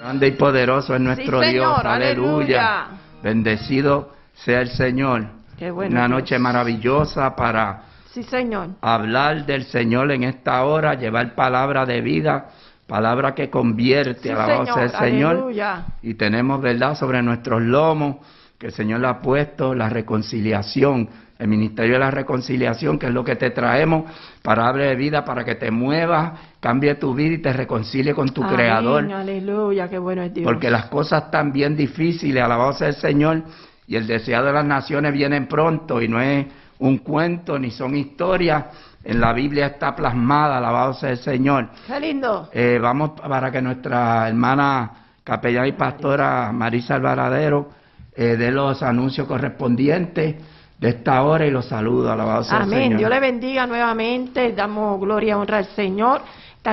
Grande y poderoso es nuestro Sí, Dios. Aleluya. Bendecido sea el Señor. Qué bueno, Una Dios. noche maravillosa para Sí, Señor. hablar del Señor en esta hora, llevar palabra de vida, palabra que convierte, Sí, alabado sea el Señor, Señor. aleluya. Y tenemos, ¿verdad?, sobre nuestros lomos que el Señor le ha puesto la reconciliación, el ministerio de la reconciliación, que es lo que te traemos, palabra de vida, para que te muevas, cambie tu vida y te reconcilie con tu Amén, Creador. Aleluya, qué bueno es Dios. Porque las cosas están bien difíciles, alabado sea el Señor, y el deseado de las naciones vienen pronto, y no es un cuento ni son historias, en la Biblia está plasmada, alabado sea el Señor. Qué lindo. Eh, vamos para que nuestra hermana capellana y pastora Marisa Alvaradero eh, dé los anuncios correspondientes de esta hora y los saludos, alabado sea el Amén. Señor. Dios le bendiga nuevamente. Damos gloria y honra al Señor.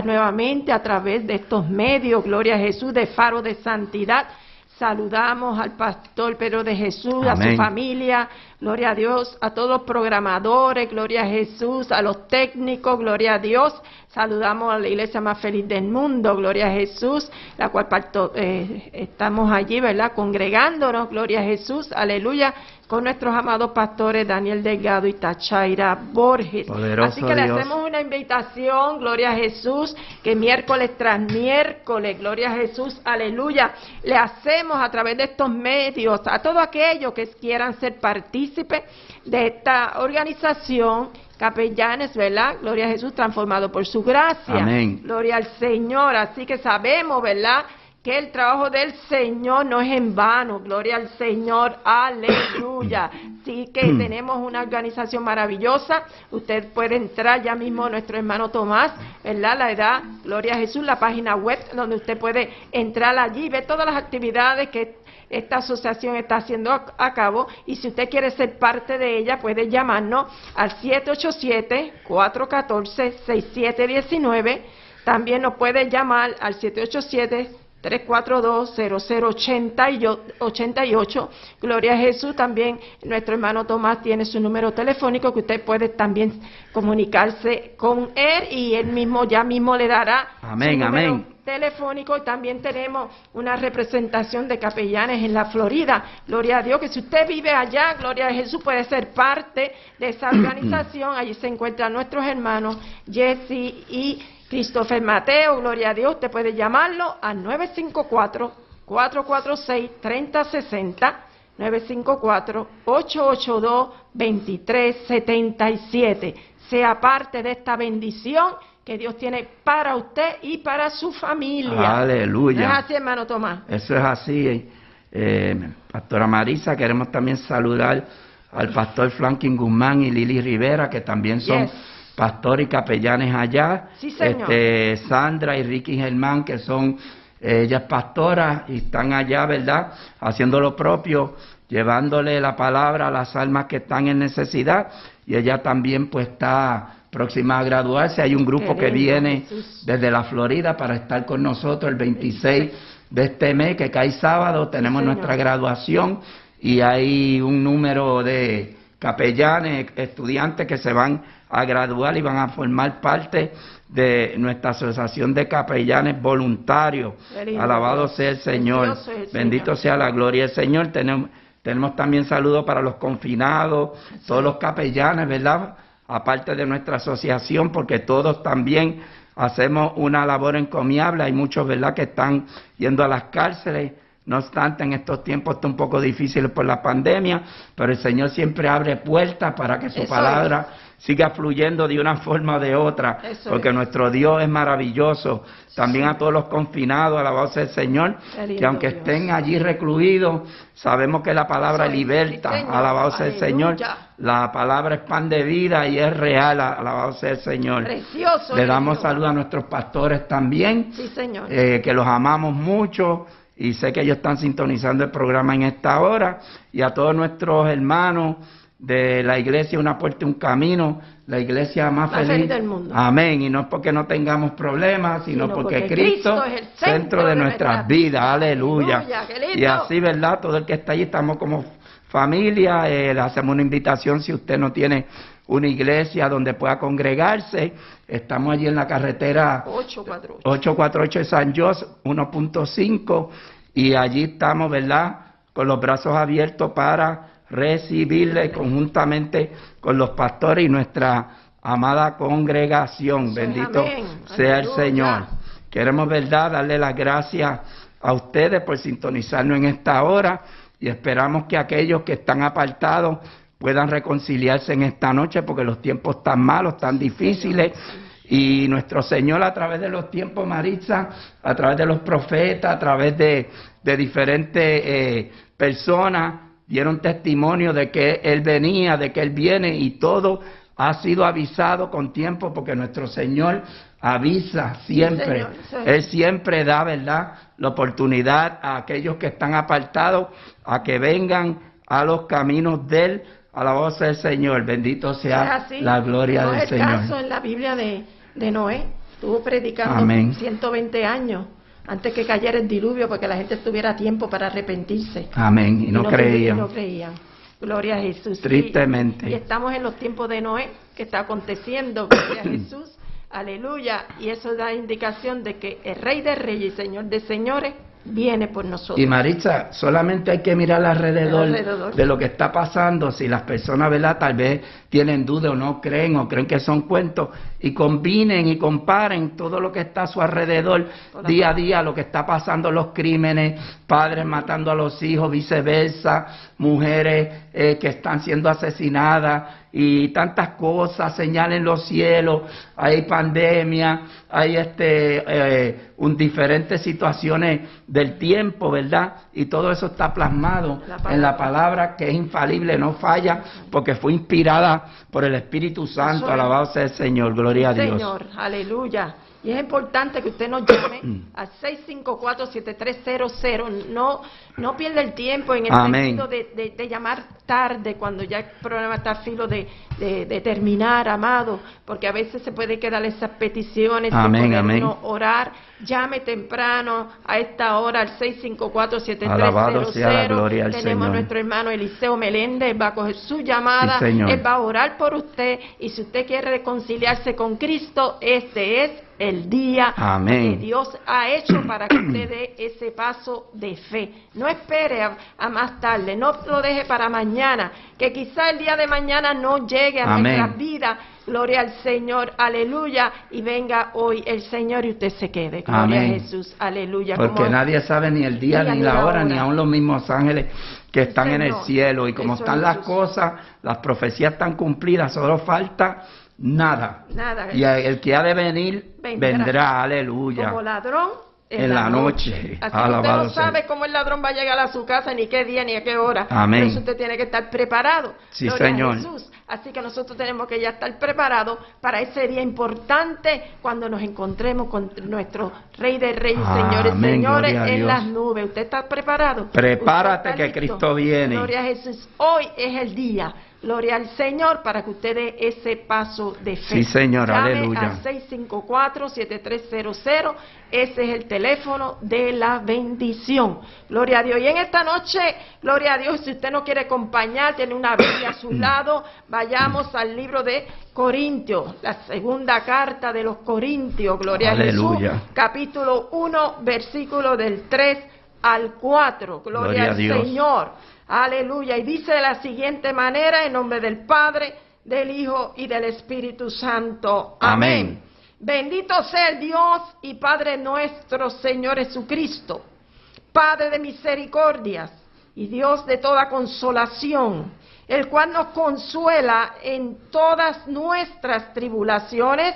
Nuevamente a través de estos medios. Gloria a Jesús de Faro de Santidad. Saludamos al pastor Pedro de Jesús, a su familia, gloria a Dios, a todos los programadores, gloria a Jesús, a los técnicos, gloria a Dios. Saludamos a la iglesia más feliz del mundo, gloria a Jesús, la cual parto- eh, estamos allí, ¿verdad? Congregándonos, gloria a Jesús, aleluya, con nuestros amados pastores Daniel Delgado y Tachaira Borges. Poderoso Así que le hacemos una invitación, gloria a Jesús, que miércoles tras miércoles, gloria a Jesús, aleluya, le hacemos a través de estos medios a todos aquellos que quieran ser partícipes de esta organización, capellanes, ¿verdad? Gloria a Jesús, transformado por su gracia. Amén. Gloria al Señor. Así que sabemos, ¿verdad? Que el trabajo del Señor no es en vano. Gloria al Señor. Aleluya. Así que tenemos una organización maravillosa. Usted puede entrar ya mismo nuestro hermano Tomás, ¿verdad? La edad, Gloria a Jesús, la página web donde usted puede entrar allí y ver todas las actividades que esta asociación está haciendo a, cabo y si usted quiere ser parte de ella puede llamarnos al 787-414-6719. También nos puede llamar al 787-342-0088. Gloria a Jesús. También nuestro hermano Tomás tiene su número telefónico que usted puede también comunicarse con él y él mismo ya mismo le dará Amén, su número amén. telefónico y también tenemos una representación de capellanes en la Florida. Gloria a Dios que si usted vive allá, Gloria a Jesús puede ser parte de esa organización. Allí se encuentran nuestros hermanos Jesse y Christopher Mateo. Gloria a Dios. Usted puede llamarlo al 954-446-3060. 954-882-2377. Sea parte de esta bendición que Dios tiene para usted y para su familia. Aleluya. ¿No es así, hermano Tomás? Eso es así. eh, Pastora Marisa, queremos también saludar al pastor Franklin Guzmán y Lili Rivera, que también son Yes. Pastores y capellanes allá. Sí, señor. Este, Sandra y Ricky Germán, que son eh, ellas pastoras y están allá, ¿verdad? Haciendo lo propio, llevándole la palabra a las almas que están en necesidad. Y ella también pues está próxima a graduarse. Hay un grupo que viene desde la Florida para estar con nosotros el 26 de este mes, que cae sábado, tenemos nuestra graduación y hay un número de capellanes, estudiantes que se van a graduar y van a formar parte de nuestra asociación de capellanes voluntarios. Alabado sea el Señor. El Bendito Señor. sea la gloria del Señor. Tenemos, tenemos también saludos para los confinados, todos los capellanes, ¿verdad? Aparte de nuestra asociación, porque todos también hacemos una labor encomiable. Hay muchos, ¿verdad?, que están yendo a las cárceles. No obstante, en estos tiempos está un poco difícil por la pandemia, pero el Señor siempre abre puertas para que su Eso palabra siga fluyendo de una forma o de otra, Eso porque es. nuestro Dios es maravilloso. También a todos los confinados, alabado sea el Señor, que aunque Dios. estén allí recluidos, sabemos que la palabra liberta, alabado sea el Señor. La palabra es pan de vida y es real, alabado sea el Señor. Precioso. Le damos saludos a nuestros pastores también, Sí, Señor. eh, que los amamos mucho y sé que ellos están sintonizando el programa en esta hora y a todos nuestros hermanos de la iglesia Una Puerta, Un Camino, la iglesia más, Más feliz del mundo. Amén. Y no es porque no tengamos problemas, sino, Sino porque, porque Cristo, Cristo es el centro, centro de, nuestras vidas. Aleluya. Y así, ¿verdad? Todo el que está allí estamos como familia. eh, le hacemos una invitación si usted no tiene una iglesia donde pueda congregarse, estamos allí en la carretera 848. 848 de San José, 1.5, y allí estamos, ¿verdad? Con los brazos abiertos para recibirle conjuntamente con los pastores y nuestra amada congregación. Bendito amén. sea el. Señor. Queremos, ¿verdad?, darle las gracias a ustedes por sintonizarnos en esta hora y esperamos que aquellos que están apartados puedan reconciliarse en esta noche porque los tiempos están malos, tan difíciles. Y nuestro Señor a través de los tiempos, Maritza, a través de los profetas, a través de, de diferentes eh, personas, dieron testimonio de que Él venía, de que Él viene y todo ha sido avisado con tiempo porque nuestro Señor avisa siempre. Señor, sí. Él siempre da, ¿verdad?, la oportunidad a aquellos que están apartados a que vengan a los caminos de Él, a la voz del Señor. Bendito sea la gloria no del es el caso en la Biblia de, de Noé. Estuvo predicando Amén. 120 años antes que cayera el diluvio porque la gente tuviera tiempo para arrepentirse. Amén. Y no y creían. no creían. Gloria a Jesús. Tristemente. Y, y estamos en los tiempos de Noé, que está aconteciendo. Gloria a Jesús. Aleluya. Y eso da indicación de que el Rey de Reyes y Señor de Señores viene por nosotros. Y Maritza, solamente hay que mirar alrededor, Alrededor. de lo que está pasando, si las personas, ¿verdad? Tal vez tienen duda o no creen o creen que son cuentos, y combinen y comparen todo lo que está a su alrededor, Hola. día a día, lo que está pasando, los crímenes, padres matando a los hijos, viceversa, mujeres eh, que están siendo asesinadas, y tantas cosas, señales en los cielos, hay pandemia, hay este, eh, un, diferentes situaciones del tiempo, ¿verdad? Y todo eso está plasmado La en la palabra que es infalible, no falla, porque fue inspirada por el Espíritu Santo, es. alabado sea el Señor, gloria a Dios. Señor, aleluya. Y es importante que usted nos llame al 654-7300. No, no pierda el tiempo en el Amén. sentido de, de- de llamar tarde, cuando ya el programa está a filo de, de- terminar, amado, porque a veces se puede quedar esas peticiones Amén, amén. uno orar. Llame temprano a esta hora al 654-7300. Alabado sea la gloria al Tenemos a Señor. nuestro hermano Eliseo Meléndez, va a coger su llamada, Sí, él va a orar por usted y si usted quiere reconciliarse con Cristo, este es el día Amén. que Dios ha hecho para que usted dé ese paso de fe. No espere a, a más tarde, no lo deje para mañana, que quizá el día de mañana no llegue a Amén. nuestras vidas. Gloria al Señor, aleluya, y venga hoy el Señor y usted se quede. Gloria Amén. a Jesús, aleluya. Porque Como- nadie sabe ni el día ni la hora, ni aún los mismos ángeles que están en el cielo. Y como están es las Jesús. cosas, las profecías están cumplidas, solo falta nada. Nada. Y el que ha de venir, Vendrá. vendrá, aleluya. como ladrón En la noche. Así que Alabado usted no sabe cómo el ladrón va a llegar a su casa, ni qué día, ni a qué hora. Amén. Por eso usted tiene que estar preparado. Sí, Gloria a Señor. Jesús. Así que nosotros tenemos que ya estar preparados para ese día importante cuando nos encontremos con nuestro Rey de Reyes, Amén, Señores, Señores, gloria a en las nubes. ¿Usted está preparado? Prepárate ¿Usted está que? Cristo viene. Gloria a Jesús. Hoy es el día. Gloria al Señor para que usted dé ese paso de fe. Sí, Señor, Llame aleluya. al 654-7300. Ese es el teléfono de la bendición. Gloria a Dios. Y en esta noche, gloria a Dios, si usted no quiere acompañar, tiene una Biblia a su lado, vayamos al libro de Corintios, la segunda carta de los Corintios. Gloria a Aleluya. Jesús. Capítulo 1, versículo del 3 al 4. Gloria, Gloria a al Dios. Señor. Aleluya. Y dice de la siguiente manera, en nombre del Padre, del Hijo y del Espíritu Santo. Amén. Bendito sea el Dios y Padre nuestro, Señor Jesucristo, Padre de misericordias y Dios de toda consolación, el cual nos consuela en todas nuestras tribulaciones,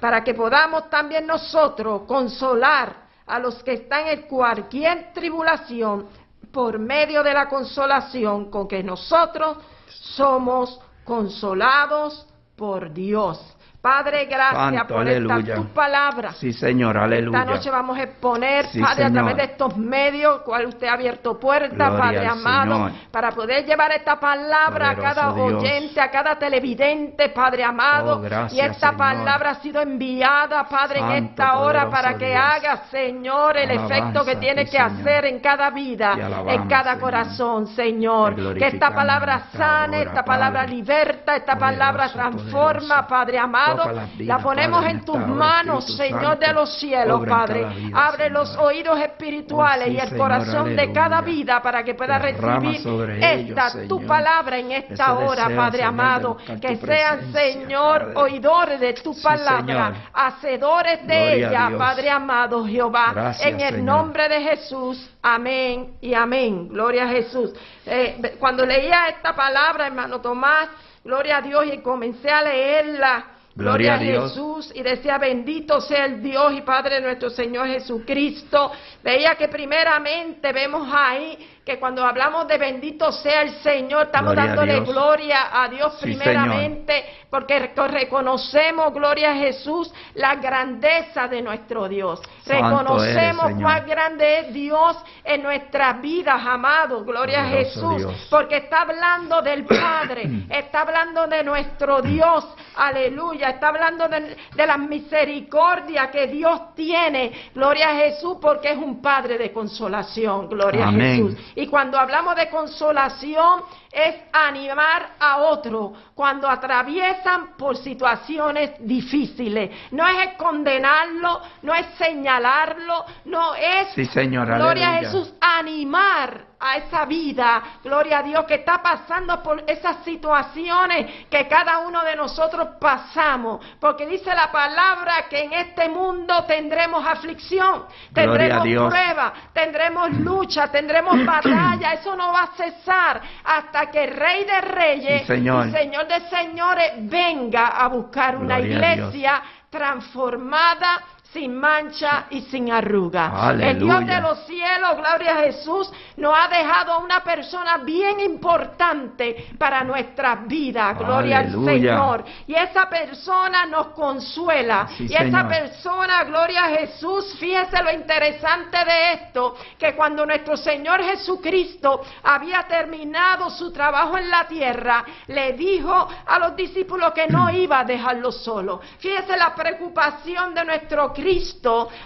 para que podamos también nosotros consolar a los que están en cualquier tribulación por medio de la consolación con que nosotros somos consolados por Dios. Padre, gracias Santo, por aleluya. esta tu palabra. Sí, Señor, aleluya. Esta noche vamos a exponer, Sí, Padre, a Señor. través de estos medios, cual usted ha abierto puertas, Padre amado, Señor. para poder llevar esta palabra a cada Dios. oyente, a cada televidente, Padre amado. Oh, gracias, y esta Señor. palabra ha sido enviada, Padre, en esta hora para que Dios. haga, Señor, el Alabanza efecto que a tiene ti, que hacer en cada vida, en cada corazón, Señor. Que esta palabra sane, hora, esta palabra Padre. liberta, esta Poderoso, palabra transforma, poderoso. Padre amado. La ponemos en tus manos, Señor de los cielos, Padre. Abre los oídos espirituales Oh, y el corazón de cada vida para que pueda recibir esta tu palabra en esta hora, Padre amado. Que sean, Señor, oidores de tu palabra, hacedores de ella. Padre amado Jehová. En el nombre de Jesús. Amén y amén. Gloria a Jesús. Eh, cuando leía esta palabra, hermano Tomás, gloria a Dios, y comencé a leerla. Gloria Gloria, a Dios. Jesús y decía bendito sea el Dios y Padre de nuestro Señor Jesucristo. Veía que primeramente vemos ahí que cuando hablamos de bendito sea el Señor, estamos Gloria dándole gloria a Dios Sí, primeramente, porque re- reconocemos, gloria a Jesús, la grandeza de nuestro Dios. Santo reconocemos eres, cuán grande es Dios en nuestras vidas, amados, gloria a Jesús, Dios. porque está hablando del Padre, está hablando de nuestro Dios, aleluya, está hablando de, de la misericordia que Dios tiene, gloria a Jesús, porque es un Padre de consolación, gloria Amén. a Jesús. Y cuando hablamos de consolación, es animar a otro cuando atraviesan por situaciones difíciles. No es condenarlo, no es señalarlo, no es, Sí, Señor, gloria a. Jesús, animar a esa vida, gloria a Dios, que está pasando por esas situaciones que cada uno de nosotros pasamos. Porque dice la palabra que en este mundo tendremos aflicción, tendremos prueba, tendremos lucha, tendremos batalla. Eso no va a cesar hasta que el Rey de Reyes Sí, Señor. y Señor de Señores venga a buscar una Gloria iglesia transformada sin mancha y sin arruga. El Dios de los cielos, gloria a Jesús, nos ha dejado a una persona bien importante para nuestras vidas, gloria Aleluya. al Señor. Y esa persona nos consuela. Sí, y esa persona, gloria a Jesús, fíjese lo interesante de esto, que cuando nuestro Señor Jesucristo había terminado su trabajo en la tierra, le dijo a los discípulos que no iba a dejarlos solos. Fíjese la preocupación de nuestro Cristo,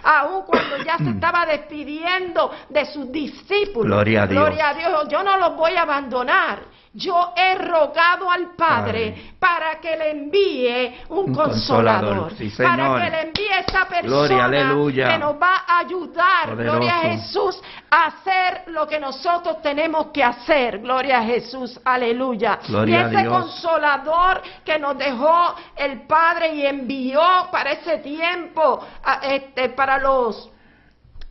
aun cuando ya se estaba despidiendo de sus discípulos. Gloria a Dios. Gloria a Dios, yo no los voy a abandonar. Yo he rogado al Padre, Padre. para que le envíe un, Un consolador, consolador, sí, para que le envíe esa persona Gloria, que nos va a ayudar, Poderoso. gloria a Jesús, a hacer lo que nosotros tenemos que hacer, gloria a Jesús, aleluya. Gloria y ese consolador que nos dejó el Padre y envió para ese tiempo, a- este, para los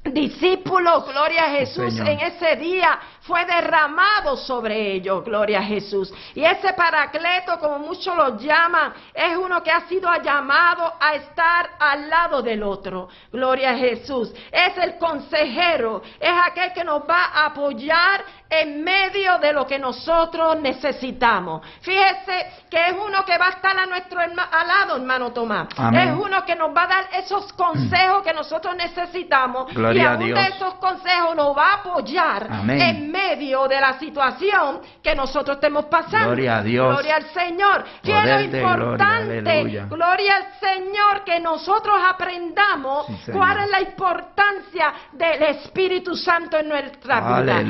discípulos, gloria a Jesús, Señor. en ese día fue derramado sobre ellos, gloria a Jesús. Y ese paracleto, como muchos lo llaman, es uno que ha sido llamado a estar al lado del otro, gloria a Jesús. Es el consejero, es aquel que nos va a apoyar en medio de lo que nosotros necesitamos. Fíjese que es uno que va a estar a nuestro herma- al lado, hermano Tomás. Amén. Es uno que nos va a dar esos consejos que nosotros necesitamos Gloria y a Dios. de esos consejos nos va a apoyar Amén. en medio de la situación que nosotros estemos pasando. Gloria a Dios. Gloria al Señor. ¿Qué es lo gloria, importante? Gloria al Señor que nosotros aprendamos Sí, cuál es la importancia del Espíritu Santo en nuestra vida.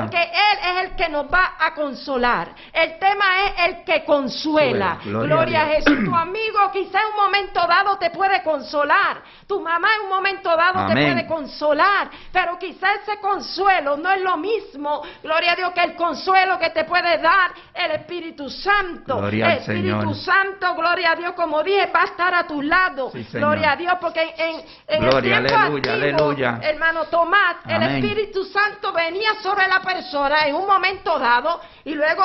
Porque Él es el que nos va a consolar. El tema es el que consuela. Gloria Gloria, a. Jesús. Tu amigo quizá en un momento dado te puede consolar. Tu mamá en un momento dado te puede consolar. Pero quizá ese consuelo no es lo mismo, gloria a Dios, que el consuelo que te puede dar el Espíritu Santo. Gloria el Espíritu Señor. Santo, gloria a Dios, como dije, va a estar a tu lado. Sí, gloria a Dios, porque en, en el tiempo aleluya, antiguo, aleluya. hermano Tomás, el. Espíritu Santo venía sobre la persona en un momento dado y luego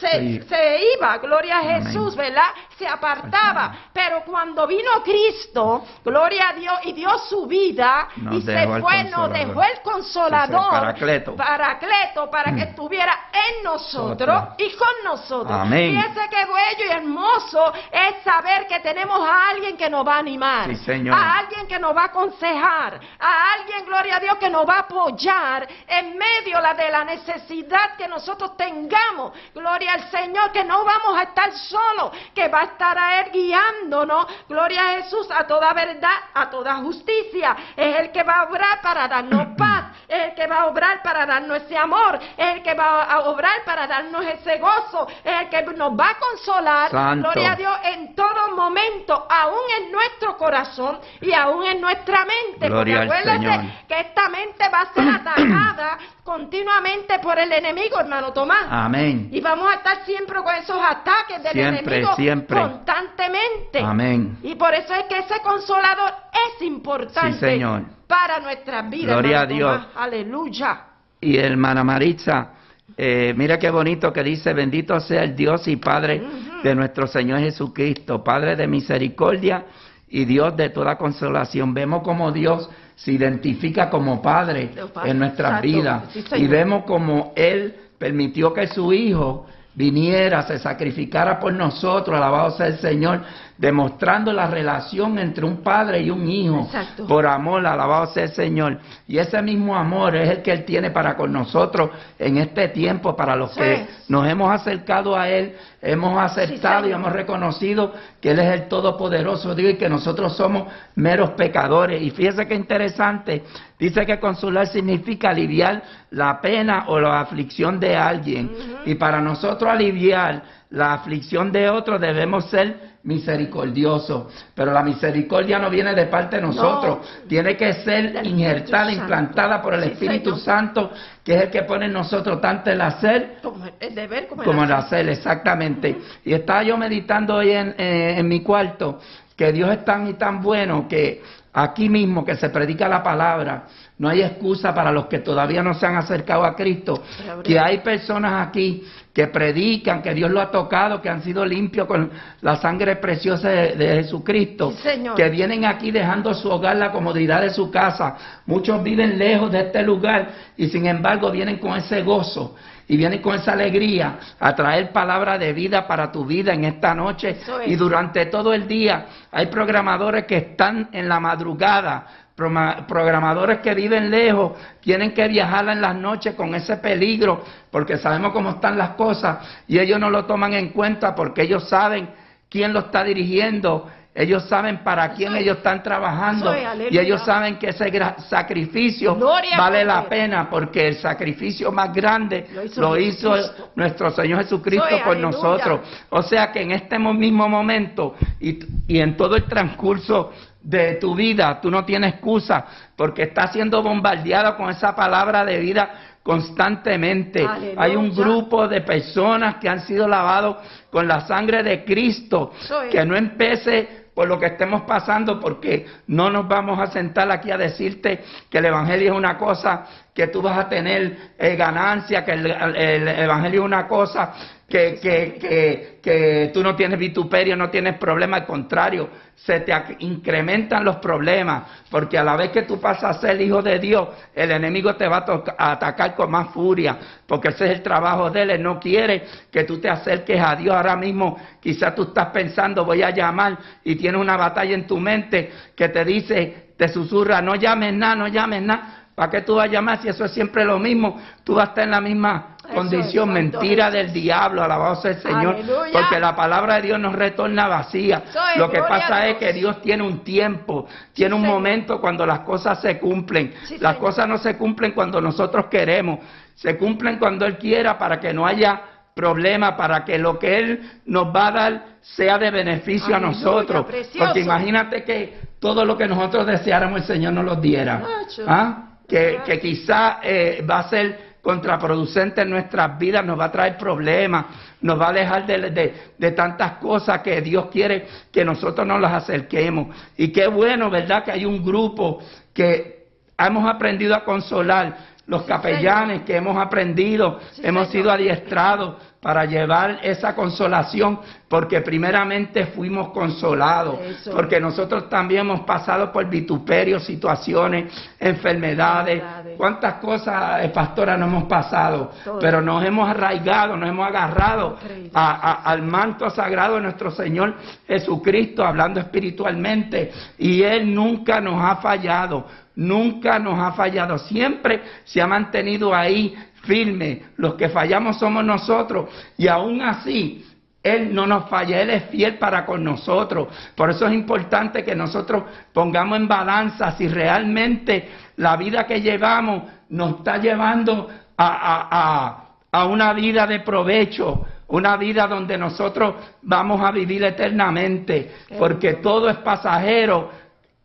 se, se iba, gloria a Jesús, ¿verdad? Se apartaba. Pero cuando vino Cristo, gloria a Dios, y dio su vida, y se fue, nos dejó el consolador, paracleto. paracleto, para que estuviera en nosotros y con nosotros. Amén. Fíjese qué bello y hermoso es saber que tenemos a alguien que nos va a animar, Sí, a alguien que nos va a aconsejar, a alguien, gloria a Dios, que nos va a apoyar en medio la- de la necesidad que nosotros tengamos. Gloria al Señor, que no vamos a estar solos, que va a estar a Él guiándonos. Gloria a Jesús a toda verdad, a toda justicia. Es el que va a obrar para darnos paz, es el que va a obrar para darnos ese amor, es el que va a obrar para darnos ese gozo, es el que nos va a consolar. Santo. Gloria a Dios en todo momento, aún en nuestro corazón y aún en nuestra mente. Gloria porque acuérdate que esta mente va a ser atacada continuamente por el enemigo, hermano Tomás. Amén. Y vamos a estar siempre con esos ataques del Siempre, enemigo siempre. constantemente. Amén. Y por eso es que ese consolador es importante Sí, Señor. para nuestras vidas. Gloria a Dios. Tomás. Aleluya. Y hermana Maritza, eh, mira qué bonito que dice, bendito sea el Dios y Padre de nuestro Señor Jesucristo, Padre de misericordia y Dios de toda consolación. Vemos como Dios se identifica como Padre en nuestras exacto. vidas. Sí, y vemos como Él permitió que su Hijo viniera, se sacrificara por nosotros, alabado sea el Señor, demostrando la relación entre un padre y un hijo. Exacto. Por amor, alabado sea el Señor. Y ese mismo amor es el que Él tiene para con nosotros en este tiempo, para los Sí. que nos hemos acercado a Él, hemos aceptado y hemos reconocido que Él es el Todopoderoso Dios y que nosotros somos meros pecadores. Y fíjese qué interesante, dice que consolar significa aliviar la pena o la aflicción de alguien. Y para nosotros aliviar la aflicción de otro debemos ser misericordiosos. Pero la misericordia no viene de parte de nosotros, tiene que ser injertada, implantada por el Sí, Espíritu Señor. Santo, que es el que pone en nosotros tanto el hacer Como el deber como el como el hacer. hacer, exactamente. Y estaba yo meditando hoy en, eh, en mi cuarto que Dios es tan y tan bueno que aquí mismo que se predica la palabra, no hay excusa para los que todavía no se han acercado a Cristo, que hay personas aquí que predican que Dios lo ha tocado, que han sido limpios con la sangre preciosa de, de Jesucristo, Sí, Señor. que vienen aquí dejando su hogar, la comodidad de su casa. Muchos viven lejos de este lugar y sin embargo vienen con ese gozo y vienen con esa alegría a traer palabra de vida para tu vida en esta noche es. y durante todo el día. Hay programadores que están en la madrugada, programadores que viven lejos, tienen que viajar en las noches con ese peligro porque sabemos cómo están las cosas y ellos no lo toman en cuenta porque ellos saben quién lo está dirigiendo. Ellos saben para quién ellos están trabajando y ellos saben que ese sacrificio Gloria vale la pena porque el sacrificio más grande Lo hizo lo hizo Jesucristo. nuestro Señor Jesucristo por aleluya. nosotros. O sea que en este mo- mismo momento y, y en todo el transcurso de tu vida, tú no tienes excusa porque estás siendo bombardeado con esa palabra de vida constantemente. Aleluya. Hay un grupo de personas que han sido lavados con la sangre de Cristo. Que no empece por lo que estemos pasando, porque no nos vamos a sentar aquí a decirte que el Evangelio es una cosa que tú vas a tener eh, ganancia, que el, el Evangelio es una cosa que, que, que, tú no tienes vituperio, no tienes problema, al contrario, se te incrementan los problemas, porque a la vez que tú pasas a ser hijo de Dios, el enemigo te va a, atacar con más furia, porque ese es el trabajo de él, no quiere que tú te acerques a Dios ahora mismo, quizás tú estás pensando, voy a llamar, y tienes una batalla en tu mente que te dice, te susurra, no llames nada, no llames nada, ¿para qué tú vas a llamar si eso es siempre lo mismo? Tú vas a estar en la misma condición, es, mentira del diablo, alabado sea el Señor, Aleluya. porque la palabra de Dios nos retorna vacía. Lo que pasa es que Dios tiene un tiempo, tiene un Señor. momento cuando las cosas se cumplen. Sí, las Señor. cosas no se cumplen cuando nosotros queremos, se cumplen cuando Él quiera para que no haya problema, para que lo que Él nos va a dar sea de beneficio a nosotros. precioso. Porque imagínate que todo lo que nosotros deseáramos el Señor nos lo diera. ¿Ah? Que, que quizá eh, va a ser contraproducente en nuestras vidas, nos va a traer problemas, nos va a dejar de, de- de tantas cosas que Dios quiere que nosotros nos las acerquemos. Y qué bueno, ¿verdad? Que hay un grupo que hemos aprendido a consolar, los capellanes que hemos aprendido, hemos sido adiestrados para llevar esa consolación, porque primeramente fuimos consolados, Eso. porque nosotros también hemos pasado por vituperios, situaciones, enfermedades, Enfermedades. cuántas cosas, eh, pastora, no hemos pasado, Todo. pero nos hemos arraigado, nos hemos agarrado Increíble. a- a- al manto sagrado de nuestro Señor Jesucristo, hablando espiritualmente, y Él nunca nos ha fallado, nunca nos ha fallado, siempre se ha mantenido ahí firme, los que fallamos somos nosotros, y aún así, él no nos falla, Él es fiel para con nosotros. Por eso es importante que nosotros pongamos en balanza si realmente la vida que llevamos nos está llevando a, a- a- a una vida de provecho, una vida donde nosotros vamos a vivir eternamente, porque todo es pasajero,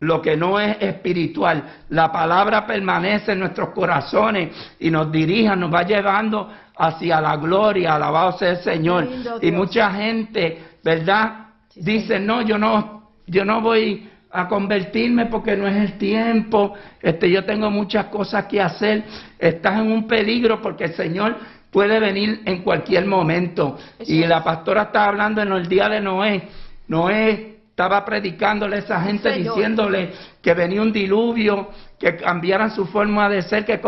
lo que no es espiritual. La palabra permanece en nuestros corazones y nos dirige, nos va llevando hacia la gloria, alabado sea el Señor. Lindo Y mucha gente, ¿verdad? Sí, Dice, no, yo no, yo no voy a convertirme porque no es el tiempo, este, yo tengo muchas cosas que hacer, estás en un peligro porque el Señor puede venir en cualquier momento. Eso y es. la pastora estaba hablando en el día de Noé, Noé estaba predicándole a esa gente Señor. diciéndole que venía un diluvio, que cambiaran su forma de ser, que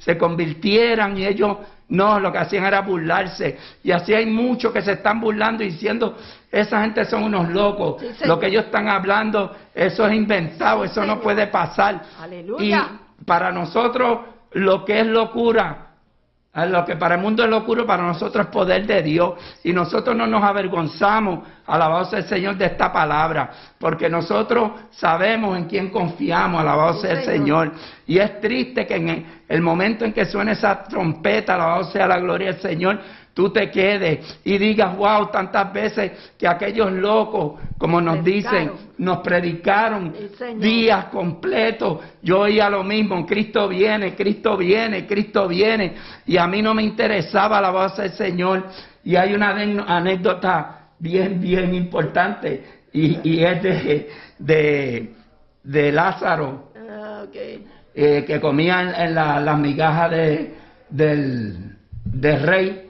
se convirtieran y ellos no, lo que hacían era burlarse. Y así hay muchos que se están burlando y diciendo, esa gente son unos locos, Sí, lo que ellos están hablando, eso es inventado, Sí, eso no puede pasar. Aleluya. Y para nosotros lo que es locura, a Lo que para el mundo es locura, para nosotros es poder de Dios. Y nosotros no nos avergonzamos, alabado sea el Señor, de esta palabra. Porque nosotros sabemos en quién confiamos, alabado sea el Señor. Y es triste que en el- el momento en que suene esa trompeta, alabado sea la gloria del Señor, tú te quedes y digas, wow, tantas veces que aquellos locos, como nos dicen, nos predicaron días completos. Yo oía lo mismo, Cristo viene, Cristo viene, Cristo viene. Y a mí no me interesaba la voz del Señor. Y hay una anécdota bien, bien importante. Y, y es de, de, de Lázaro, Ah, eh, que comía en, en la- las migajas de, del, del rey,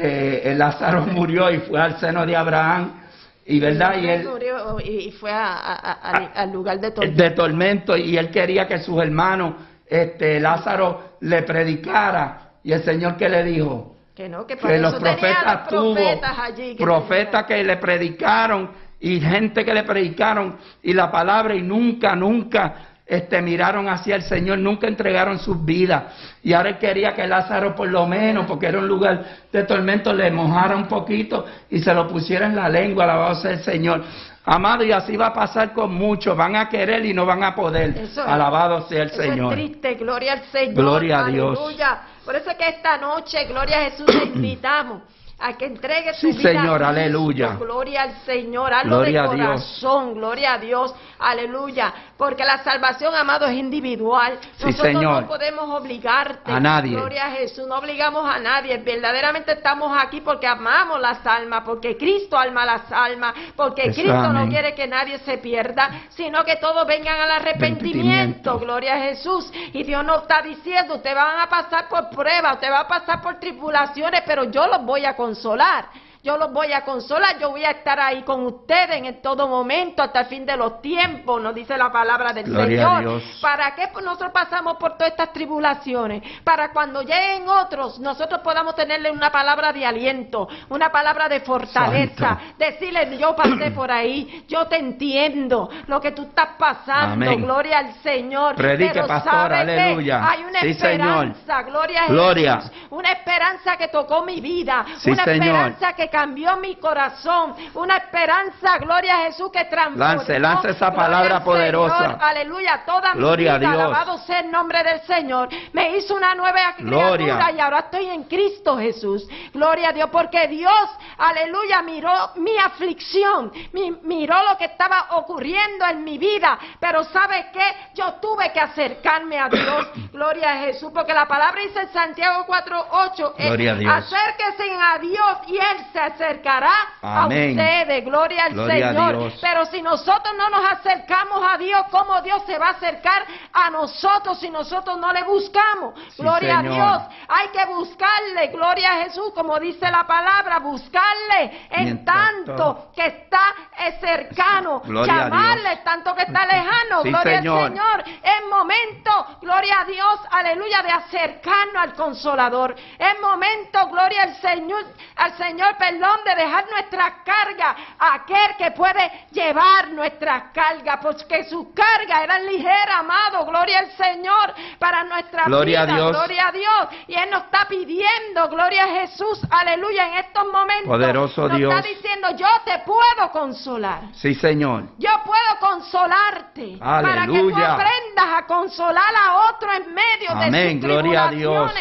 que el Lázaro murió y fue al seno de Abraham. Y verdad, y él, murió y fue a- a- a- al- lugar de todo. de tormento y él quería que sus hermanos, este Lázaro, le predicara y el Señor que le dijo Que no, que para que los profetas tuvo profetas allí. que profetas que le predicaron y gente que le predicaron y la palabra y nunca, nunca este, miraron hacia el Señor, nunca entregaron sus vidas. Y ahora él quería que Lázaro por lo menos, porque era un lugar de tormento, le mojara un poquito y se lo pusiera en la lengua, alabado sea el Señor. Amado, y así va a pasar con muchos, van a querer y no van a poder. Es. Alabado sea el Eso Señor. es triste, gloria al Señor. Gloria a Dios. Aleluya. Por eso es que esta noche, gloria a Jesús, te invitamos a que entregue tu Sí, vida. Señor, aleluya. Gloria al Señor, hazlo Gloria de a Dios. corazón, gloria a Dios, aleluya. Porque la salvación, amado, es individual. Sí, Nosotros Señor. no podemos obligarte. A nadie. Gloria a Jesús, no obligamos a nadie. Verdaderamente estamos aquí porque amamos las almas, porque Cristo alma las almas, porque Eso, Cristo no quiere que nadie se pierda, sino que todos vengan al arrepentimiento. Arrepentimiento. Gloria a Jesús. Y Dios nos está diciendo, ustedes van a pasar por pruebas, ustedes van a pasar por tribulaciones, pero yo los voy a consolar. Yo los voy a consolar, yo voy a estar ahí con ustedes en todo momento, hasta el fin de los tiempos, nos dice la palabra del Gloria a Señor. Dios. ¿Para qué nosotros pasamos por todas estas tribulaciones? Para cuando lleguen otros, nosotros podamos tenerle una palabra de aliento, una palabra de fortaleza, Santo. decirle, yo pasé por ahí, yo te entiendo lo que tú estás pasando, Amén. gloria al Señor. Predique, Pero pastor, aleluya. Hay una Sí, esperanza, gloria a Gloria. Jesús, una esperanza que tocó mi vida, Sí, una Señor. esperanza que cambió mi corazón, una esperanza, gloria a Jesús, que transformó. Lance, lance esa palabra poderosa. Señor, aleluya, toda Gloria mi vida, Dios. alabado sea el nombre del Señor. Me hizo una nueva criatura Gloria. y ahora estoy en Cristo Jesús. Gloria a Dios, porque Dios, aleluya, miró mi aflicción, mi- miró lo que estaba ocurriendo en mi vida, pero ¿sabe qué? Yo tuve que acercarme a Dios. Gloria a Jesús, porque la palabra dice en Santiago 4:8, eh, Gloria a Dios. acérquense a Dios y él se acercará Amén. a ustedes. Gloria al Gloria Señor. Pero si nosotros no nos acercamos a Dios, ¿cómo Dios se va a acercar a nosotros si nosotros no le buscamos? Sí, gloria Señor. a Dios. Hay que buscarle, gloria a Jesús, como dice la palabra, buscarle en Mientras tanto todo. que está eh, cercano, Gloria llamarle tanto que está lejano, Sí, gloria Señor. al Señor. Es momento, gloria a Dios, aleluya, de acercarnos al Consolador. Es momento, gloria al Señor, al Señor, perdón, de dejar nuestra carga a aquel que puede llevar nuestra carga, porque sus cargas eran ligeras, amado, gloria al Señor, para nuestra Gloria a vida, Dios. gloria a Dios. Y Él nos está pidiendo, gloria a Jesús, aleluya, en estos momentos. Poderoso nos Dios. está diciendo, yo te puedo consolar. Sí, Señor. Yo puedo consolarte para que tú aprendas a consolar a otro en medio de sus gloria a Dios.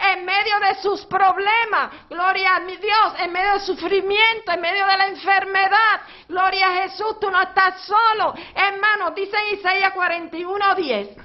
En medio de sus problemas, gloria a mi Dios, en medio del sufrimiento, en medio de la enfermedad, gloria a Jesús, tú no estás solo. Hermano, dice Isaías 41, 10,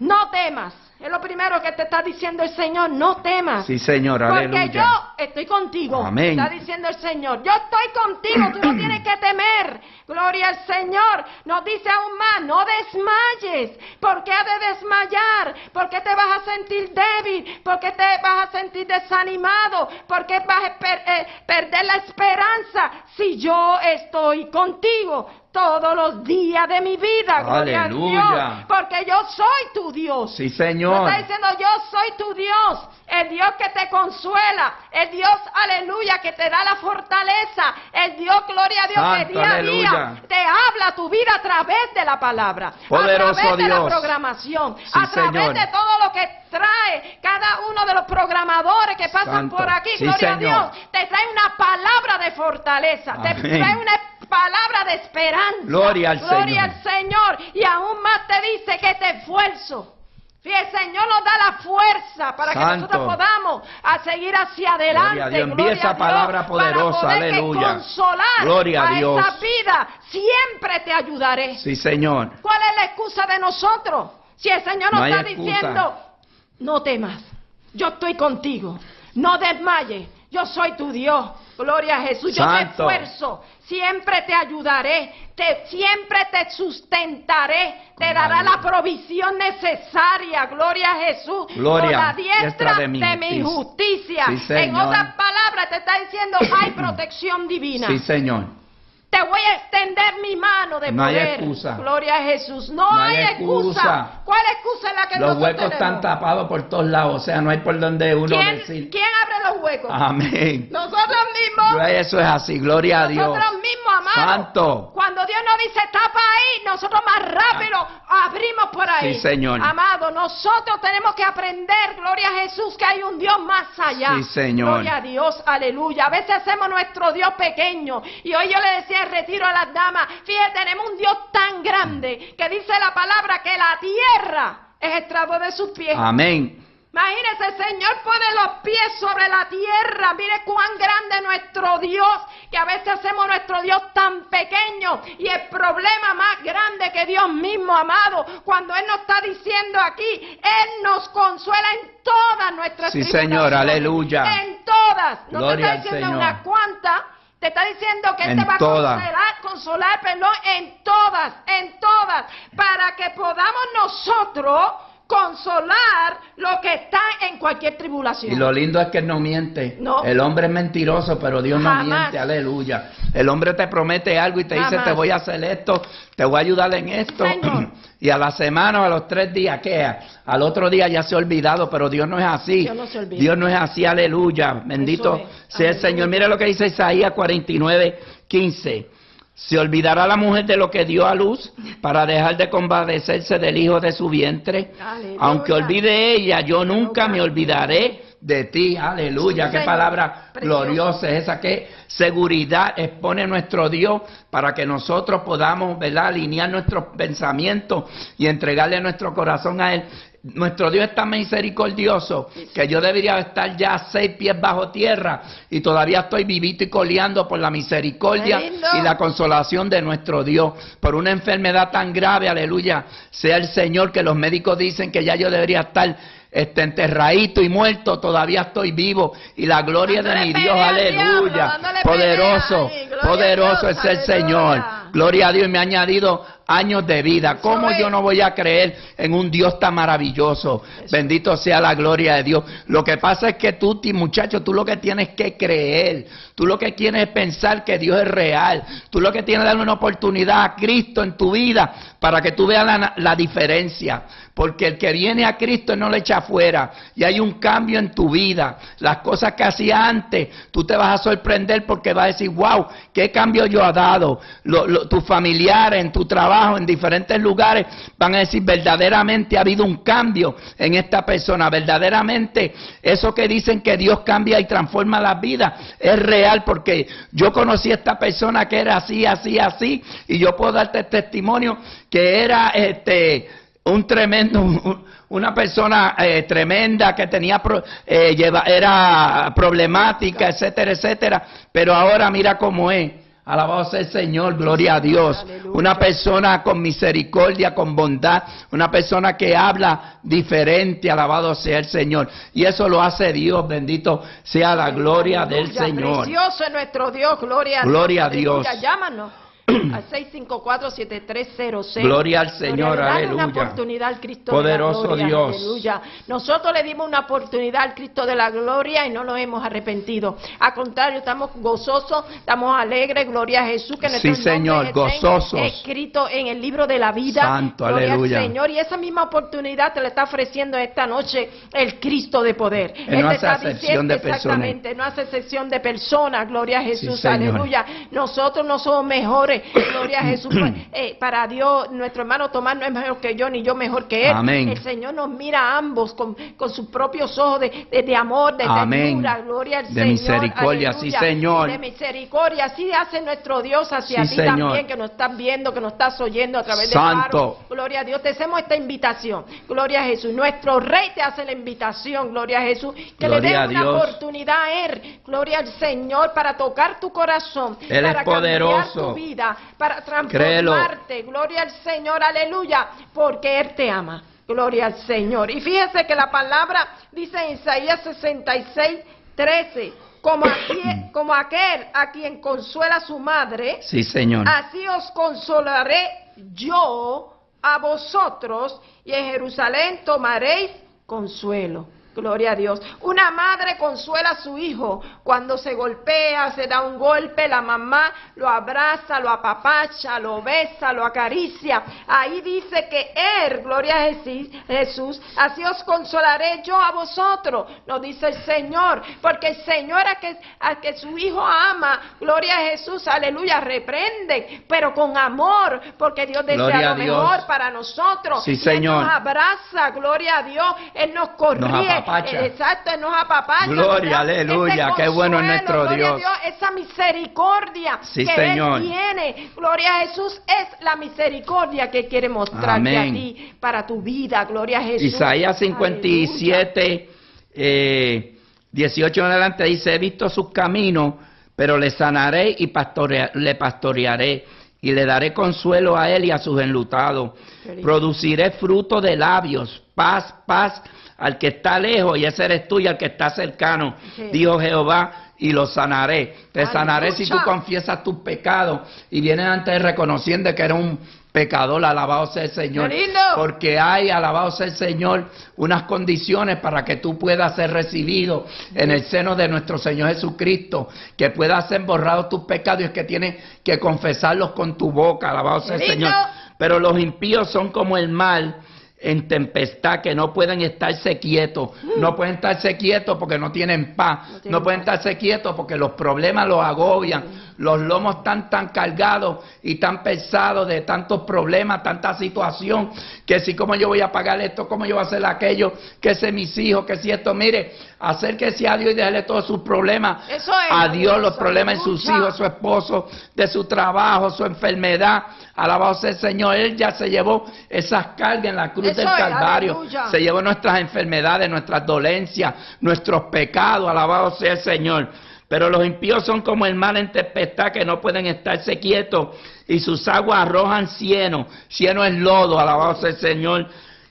no temas. Es lo primero que te está diciendo el Señor, no temas. Sí, Señor. Porque Aleluya. yo estoy contigo. Amén. Está diciendo el Señor. Yo estoy contigo. Tú no tienes que temer. Gloria al Señor. Nos dice aún más, no desmayes. ¿Por qué ha de desmayar? ¿Por qué te vas a sentir débil? ¿Por qué te vas a sentir desanimado? ¿Por qué vas a per- eh, perder la esperanza si yo estoy contigo? Todos los días de mi vida, gloria a Aleluya. Dios, porque yo soy tu Dios. Sí, Señor. está diciendo yo soy tu Dios, el Dios que te consuela, el Dios, aleluya, que te da la fortaleza, el Dios, gloria a Dios, que día a aleluya. día te habla tu vida a través de la palabra, Poderoso a través de la programación, Sí, a través Señor. de todo lo que trae cada uno de los programadores que pasan Santo. por aquí, Sí, gloria Señor. a Dios, te trae una palabra de fortaleza, te trae una palabra de esperanza. Gloria al Gloria Señor. al Señor. Y aún más te dice que te esfuerzo. El Señor nos da la fuerza para que nosotros podamos a seguir hacia adelante. Gloria a Dios. Envía esa a Dios, palabra poderosa, para poder que aleluya. consolar Gloria a Dios. esa vida. Siempre te ayudaré. Sí, Señor. ¿Cuál es la excusa de nosotros? Si el Señor nos No está excusa. diciendo, no temas, yo estoy contigo, no desmayes, yo soy tu Dios. Gloria a Jesús, yo Santo. te esfuerzo, siempre te ayudaré, te, siempre te sustentaré, te dará la- provisión necesaria, gloria a Jesús, Gloria, con la diestra, de de mi, justicia. Sí, en otras palabras, te está diciendo, hay protección divina. Sí, Señor. Te voy a extender mi mano de No hay excusa. Gloria a Jesús. No, No hay hay excusa. excusa. ¿Cuál excusa es la que Los huecos están tapados por todos lados. O sea, no hay por donde uno ¿Quién, decir. quién abre los huecos? Amén. Nosotros mismos. Eso es así. Gloria a Dios. Nosotros mismos, amados. Santo. Cuando Dios nos dice tapa ahí, nosotros más rápido abrimos por ahí. Sí, Señor. Amado, nosotros tenemos que aprender, gloria a Jesús, que hay un Dios más allá. Sí, Señor. Gloria a Dios, aleluya. A veces hacemos nuestro Dios pequeño. Y hoy yo le decía retiro a las damas, fíjate, tenemos un Dios tan grande que dice la palabra que la tierra es el de sus pies. Amén. Imagínese, el Señor pone los pies sobre la tierra. Mire cuán grande es nuestro Dios, que a veces hacemos nuestro Dios tan pequeño. Y el problema más grande que Dios mismo, amado, cuando Él nos está diciendo aquí, Él nos consuela en todas nuestras Sí. Señor, aleluya. En todas. No Gloria te está diciendo unas cuantas. Te está diciendo que Él En te va a consolar, consolar, perdón, en todas, en todas, para que podamos nosotros consolar lo que está en cualquier tribulación. Y lo lindo es que él no miente. No. El hombre es mentiroso, pero Dios no miente. Aleluya. El hombre te promete algo y te dice, te voy a hacer esto, te voy a ayudar en esto. Señor. Y a la semana o a los tres días, ¿qué? Al otro día ya se ha olvidado, pero Dios no es así. Dios no se olvida. Dios no es así, aleluya. Bendito es. sea el. Señor. Mira lo que dice Isaías 49, 15. Se olvidará la mujer de lo que dio a luz para dejar de compadecerse del hijo de su vientre. Aleluya. Aunque olvide ella, yo nunca me olvidaré de ti. Aleluya. Sí, Qué palabra Precioso. gloriosa es esa. Qué seguridad expone nuestro Dios para que nosotros podamos ¿verdad? alinear nuestros pensamientos y entregarle nuestro corazón a Él. Nuestro Dios es tan misericordioso que yo debería estar ya seis pies bajo tierra y todavía estoy vivito y coleando por la misericordia y la consolación de nuestro Dios por una enfermedad tan grave, aleluya, sea el Señor que los médicos dicen que ya yo debería estar este, enterradito y muerto, todavía estoy vivo. Y la gloria de mi Dios, aleluya. Poderoso, poderoso es el Señor. Gloria a Dios, y me ha añadido años de vida. ¿Cómo yo no voy a creer en un Dios tan maravilloso? Bendito sea la gloria de Dios. Lo que pasa es que tú, muchacho, tú lo que tienes que creer. Tú lo que tienes es pensar que Dios es real. Tú lo que tienes es darle una oportunidad a Cristo en tu vida para que tú veas la, la diferencia. Porque el que viene a Cristo no le echa afuera. Y hay un cambio en tu vida. Las cosas que hacía antes, tú te vas a sorprender porque vas a decir, wow, qué cambio yo ha dado. tus familiares, en tu trabajo, en diferentes lugares, van a decir, verdaderamente ha habido un cambio en esta persona. Verdaderamente, eso que dicen que Dios cambia y transforma la vida, es real porque yo conocí a esta persona que era así, así, así. Y yo puedo darte testimonio que era este un tremendo, una persona eh, tremenda que tenía, eh, lleva, era problemática, etcétera, etcétera, pero ahora mira cómo es. Alabado sea el Señor, gloria a Dios. Una persona con misericordia, con bondad, una persona que habla diferente, alabado sea el Señor. Y eso lo hace Dios, bendito sea la gloria del Señor. Precioso es nuestro Dios, gloria a Dios. Gloria a Dios. Llámanos al 654-7306. Gloria al Señor, aleluya. una oportunidad al Cristo Poderoso de la gloria, Dios. Aleluya. Nosotros le dimos una oportunidad al Cristo de la gloria y no nos hemos arrepentido. Al contrario, estamos gozosos, estamos alegres, gloria a Jesús, que sí, Señor, gozosos. escrito en el libro de la vida. Santo, gloria aleluya. Al Señor, y esa misma oportunidad te la está ofreciendo esta noche el Cristo de poder. Él no hace excepción de personas. Exactamente, no hace excepción de personas, gloria a Jesús, aleluya. Nosotros no somos mejores Gloria a Jesús. Pues, eh, para Dios, nuestro hermano Tomás no es mejor que yo, ni yo mejor que él. El Señor nos mira a ambos con, sus propios ojos de, amor, de ternura. Gloria al de misericordia, sí, Señor. De misericordia. Así hace nuestro Dios hacia ti también, que nos estás viendo, que nos estás oyendo a través de Santo. Gloria a Dios. Te hacemos esta invitación. Gloria a Jesús. Nuestro Rey te hace la invitación. Gloria a Jesús. Que le dé una oportunidad a Él. Gloria al Señor para tocar tu corazón. Él para es poderoso. Cambiar tu vida para transformarte. Gloria al Señor, aleluya, porque Él te ama. Gloria al Señor. Y fíjese que la palabra dice en Isaías 66, 13, como, como aquel a quien consuela su madre, sí, Señor. así os consolaré yo a vosotros, y en Jerusalén tomaréis consuelo. Gloria a Dios. Una madre consuela a su hijo cuando se golpea, se da un golpe, la mamá lo abraza, lo apapacha, lo besa, lo acaricia. Ahí dice que Él, gloria a Jesús, así os consolaré yo a vosotros, nos dice el Señor, porque el Señor a que, a que su hijo ama, gloria a Jesús, aleluya, reprende, pero con amor, porque Dios desea lo mejor para nosotros. Sí, Señor. Él nos abraza, gloria a Dios, Él nos corrige. Exacto, nos apapacha. Gloria, aleluya, qué bueno es nuestro Dios. Esa misericordia que Él tiene, gloria a Jesús, es la misericordia que quiere mostrarte a ti para tu vida, gloria a Jesús. Isaías 57, 18 en adelante dice, he visto sus caminos, pero le sanaré y le pastorearé y le daré consuelo a él y a sus enlutados. Produciré fruto de labios, paz, paz al que está lejos y ese eres tú y al que está cercano, dijo Jehová, y lo sanaré. Te sanaré si tú confiesas tus pecados y vienes antes reconociendo que eres un pecador, alabado sea el Señor. Porque hay, alabado sea el Señor, unas condiciones para que tú puedas ser recibido en el seno de nuestro Señor Jesucristo, que puedas ser borrados tus pecados y es que tienes que confesarlos con tu boca, alabado sea el Señor. Pero los impíos son como el mal en tempestad que no pueden estarse quietos, no pueden estarse quietos porque no tienen paz, no, pueden estarse quietos porque los problemas los agobian, los lomos están tan cargados y tan pesados de tantos problemas, tanta situación, que si como yo voy a pagar esto, cómo yo voy a hacer aquello, que sé mis hijos, que si esto, mire, acérquese a Dios y déjale todos sus problemas. A Dios, los problemas de sus hijos, su esposo, de su trabajo, su enfermedad, alabado sea el Señor, Él ya se llevó esas cargas en la cruz del Calvario, se llevó nuestras enfermedades, nuestras dolencias, nuestros pecados, alabado sea el Señor. Pero los impíos son como el mar en tempestad que no pueden estarse quietos y sus aguas arrojan cieno. Cieno es lodo, alabado sea el Señor,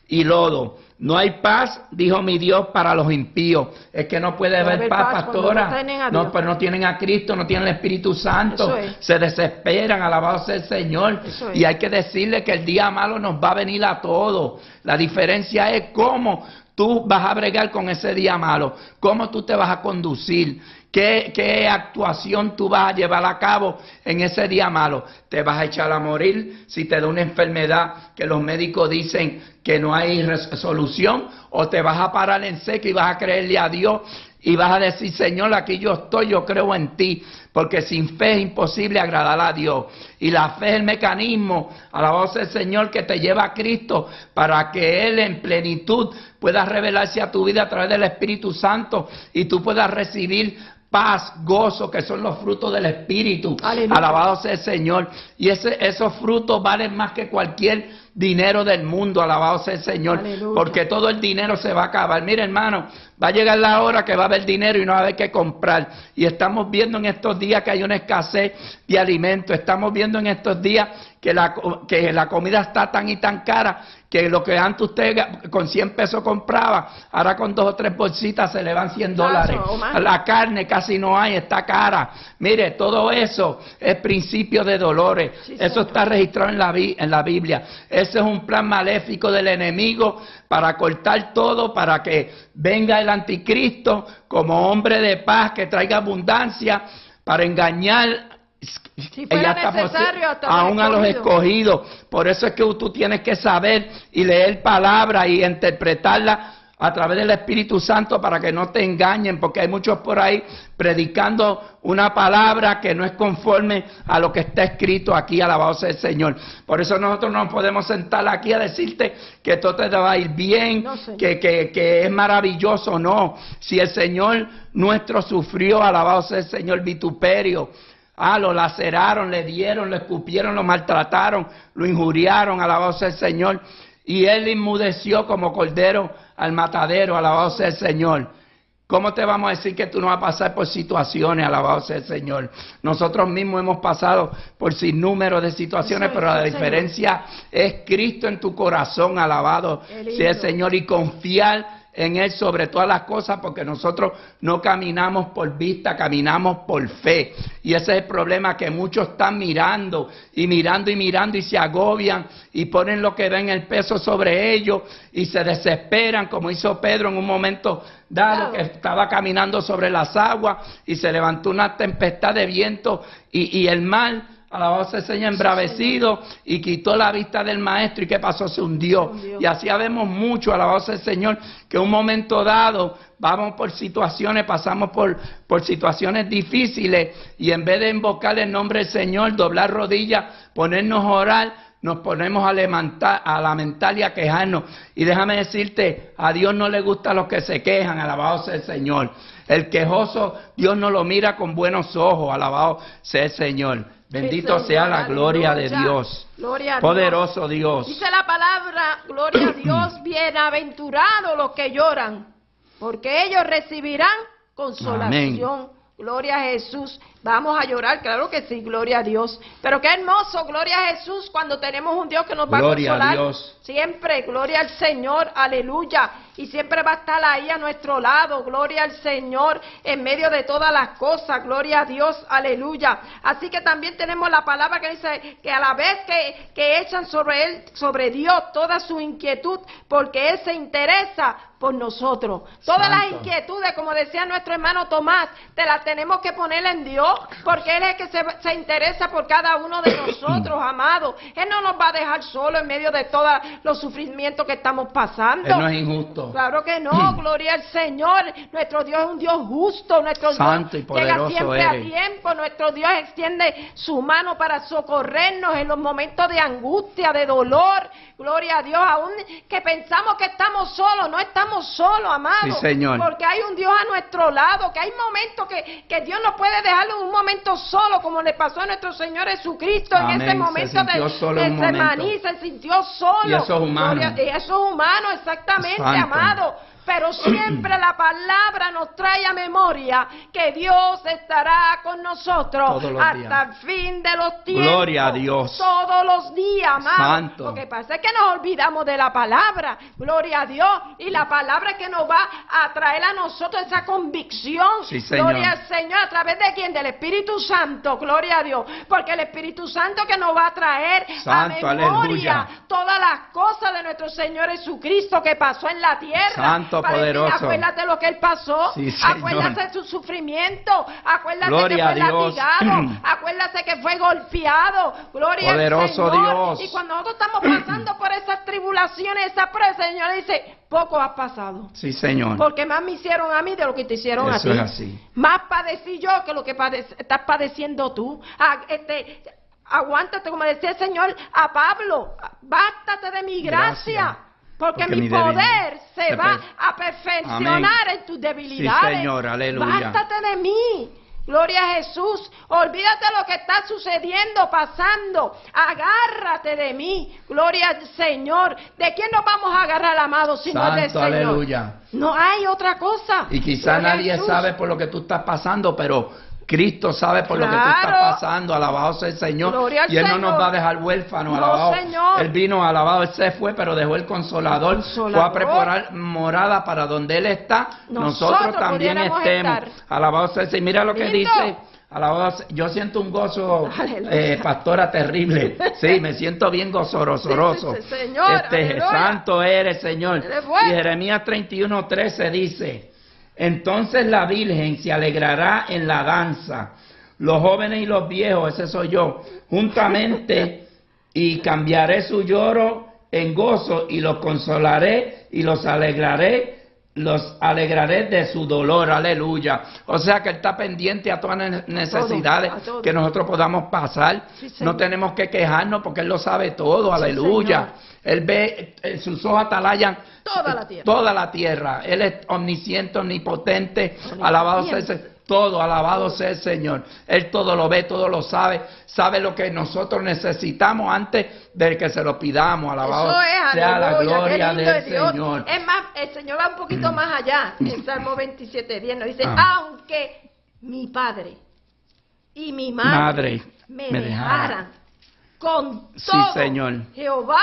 y lodo. No hay paz, dijo mi Dios, para los impíos. Es que no puede No haber paz, pastora. no tienen a no, pero no tienen a Cristo, no tienen el Espíritu Santo. Es. Se desesperan, alabado sea el Señor. Es. Y hay que decirle que el día malo nos va a venir a todos. La diferencia es cómo tú vas a bregar con ese día malo, cómo tú te vas a conducir. ¿Qué, ¿Qué actuación tú vas a llevar a cabo en ese día malo? ¿Te vas a echar a morir si te da una enfermedad que los médicos dicen que no hay solución? ¿O te vas a parar en seco y vas a creerle a Dios y vas a decir, Señor, aquí yo estoy, yo creo en ti? Porque sin fe es imposible agradar a Dios. Y la fe es el mecanismo, alabado sea el Señor, que te lleva a Cristo para que Él en plenitud pueda revelarse a tu vida a través del Espíritu Santo y tú puedas recibir paz, gozo, que son los frutos del Espíritu. Aleluya. Alabado sea el Señor. Y ese, esos frutos valen más que cualquier dinero del mundo. Alabado sea el Señor. Aleluya. Porque todo el dinero se va a acabar. Mire, hermano, va a llegar la hora que va a haber dinero y no va a haber que comprar. Y estamos viendo en estos días que hay una escasez de alimentos. Estamos viendo en estos días que la, que la comida está tan y tan cara que lo que antes usted con 100 pesos compraba, ahora con dos o tres bolsitas se le van 100 dólares. La carne casi no hay, está cara. Mire, todo eso es principio de dolores. Sí, eso señor. está registrado en la, en la Biblia. Ese es un plan maléfico del enemigo para cortar todo, para que venga el anticristo como hombre de paz que traiga abundancia, para engañar. Si fuera ella necesario, hasta aún a los escogidos. Por eso es que tú tienes que saber y leer palabra y interpretarla a través del Espíritu Santo para que no te engañen, porque hay muchos por ahí predicando una palabra que no es conforme a lo que está escrito aquí, alabado sea el Señor. Por eso nosotros no podemos sentar aquí a decirte que todo te va a ir bien, No, que, que, que es maravilloso, no. Si el Señor nuestro sufrió, alabado sea el Señor, vituperio, Ah, lo laceraron, le dieron, lo escupieron, lo maltrataron, lo injuriaron, alabado sea el Señor. Y él inmudeció como cordero al matadero, alabado sea el Señor. ¿Cómo te vamos a decir que tú no vas a pasar por situaciones, alabado sea el Señor? Nosotros mismos hemos pasado por sinnúmero de situaciones, es, pero la Señor. diferencia es Cristo en tu corazón, alabado sea el Señor, y confiar en Él sobre todas las cosas, porque nosotros no caminamos por vista, caminamos por fe. Y ese es el problema que muchos están mirando y mirando y mirando y se agobian y ponen lo que ven el peso sobre ellos y se desesperan, como hizo Pedro en un momento dado que estaba caminando sobre las aguas y se levantó una tempestad de viento y, y el mar. Alabado sea el Señor, embravecido y quitó la vista del maestro. ¿Y qué pasó? Se hundió. Y así habemos mucho, alabado sea el Señor, que en un momento dado vamos por situaciones, pasamos por, por situaciones difíciles y en vez de invocar el nombre del Señor, doblar rodillas, ponernos a orar, nos ponemos a lamentar, a lamentar y a quejarnos. Y déjame decirte, a Dios no le gusta los que se quejan, alabado sea el Señor. El quejoso, Dios no lo mira con buenos ojos, alabado sea el Señor. Bendito sea la gloria de. Dios. Gloria a Dios. Poderoso Dios. Dice la palabra, gloria a Dios, bienaventurados los que lloran, porque ellos recibirán consolación. Gloria a Jesús. Vamos a llorar, claro que sí, gloria a Dios. Pero qué hermoso, gloria a Jesús, cuando tenemos un Dios que nos va Gloria a a consolar. Dios. Siempre, gloria al Señor, aleluya. Y siempre va a estar ahí a nuestro lado, gloria al Señor, en medio de todas las cosas, gloria a Dios, aleluya. Así que también tenemos la palabra que dice que a la vez que, que echan sobre Él, sobre Dios, toda su inquietud, porque Él se interesa por nosotros. Todas las inquietudes, como decía nuestro hermano Tomás, te las tenemos que poner en Dios, porque Él es el que se, se interesa por cada uno de nosotros, amados. Él no nos va a dejar solo en medio de todos los sufrimientos que estamos pasando. Él no es injusto. Claro que no, gloria al Señor. Nuestro Dios es un Dios justo, nuestro Santo y Dios llega siempre a tiempo, nuestro Dios extiende su mano para socorrernos en los momentos de angustia, de dolor. Gloria a Dios, aún que pensamos que estamos solos, no estamos solos, amados. Sí, Señor. Porque hay un Dios a nuestro lado, que hay momentos que, que Dios no puede dejarlo en un momento solo, como le pasó a nuestro Señor Jesucristo en ese Se momento de, de. Getsemaní, se sintió solo. Y eso es humano. Gloria- y eso es humano, exactamente, Santo. Amado. Pero siempre la palabra nos trae a memoria que Dios estará con nosotros hasta el fin de los tiempos. Gloria a Dios. Todos los días, amado. Lo que pasa es que nos olvidamos de la palabra. Gloria a Dios. Y la palabra que nos va a traer a nosotros esa convicción. Sí, Señor. Gloria al Señor. ¿A través de quién? Del Espíritu Santo. Gloria a Dios. Porque el Espíritu Santo que nos va a traer a memoria todas las cosas de nuestro Señor Jesucristo que pasó en la tierra. Santo poderoso. acuérdate lo que Él pasó. acuérdate de su sufrimiento. Acuérdate que fue latigado. acuérdate que fue golpeado. Gloria al Señor. Dios. Y cuando nosotros estamos pasando por esas tribulaciones, esa prueba, el Señor dice, poco has pasado. Sí, Señor. Porque más me hicieron a mí de lo que te hicieron a ti. Es así. Más padecí yo que lo que estás padeciendo tú. Ah, este, aguántate, como decía el Señor a Pablo, bástate de mi gracia. Porque, mi, poder se va a perfeccionar en tus debilidades. Sí, Señor, aleluya. Bástate de mí. Gloria a Jesús. Olvídate lo que está sucediendo, pasando. Agárrate de mí. Gloria al Señor. ¿De quién nos vamos a agarrar, amado, si no del Señor? Aleluya. No hay otra cosa. Y quizá nadie sabe por lo que tú estás pasando, pero Cristo sabe por lo que tú estás pasando, alabado sea el Señor. y Él no nos va a dejar huérfanos, alabado. Él vino, alabado, Él se fue, pero dejó el consolador, fue a preparar morada para donde Él está. Nosotros, también estemos. Alabado sea el Señor. Mira lo que dice. Alabado, yo siento un gozo, eh, pastora, terrible. Sí, me siento bien gozorosoroso. este, santo eres, Señor. Y Jeremías 31, 13 dice, entonces la Virgen se alegrará en la danza, los jóvenes y los viejos, ese soy yo, juntamente, y cambiaré su lloro en gozo y los consolaré y los alegraré los alegraré de su dolor, aleluya. O sea que Él está pendiente a todas las necesidades que nosotros podamos pasar. no tenemos que quejarnos porque Él lo sabe todo, aleluya. Él ve, eh, sus ojos atalayan toda la tierra. Toda la tierra. Él es omnisciente, omnipotente, alabado sea todo, alabado sea el Señor. Él todo lo ve, todo lo sabe. Sabe lo que nosotros necesitamos antes de que se lo pidamos. Alabado sea la gloria del Señor. Es más, el Señor va un poquito más allá. En Salmo 27, 10 nos dice, ah. aunque mi padre y mi madre, me, dejaran, con todo, Señor. Jehová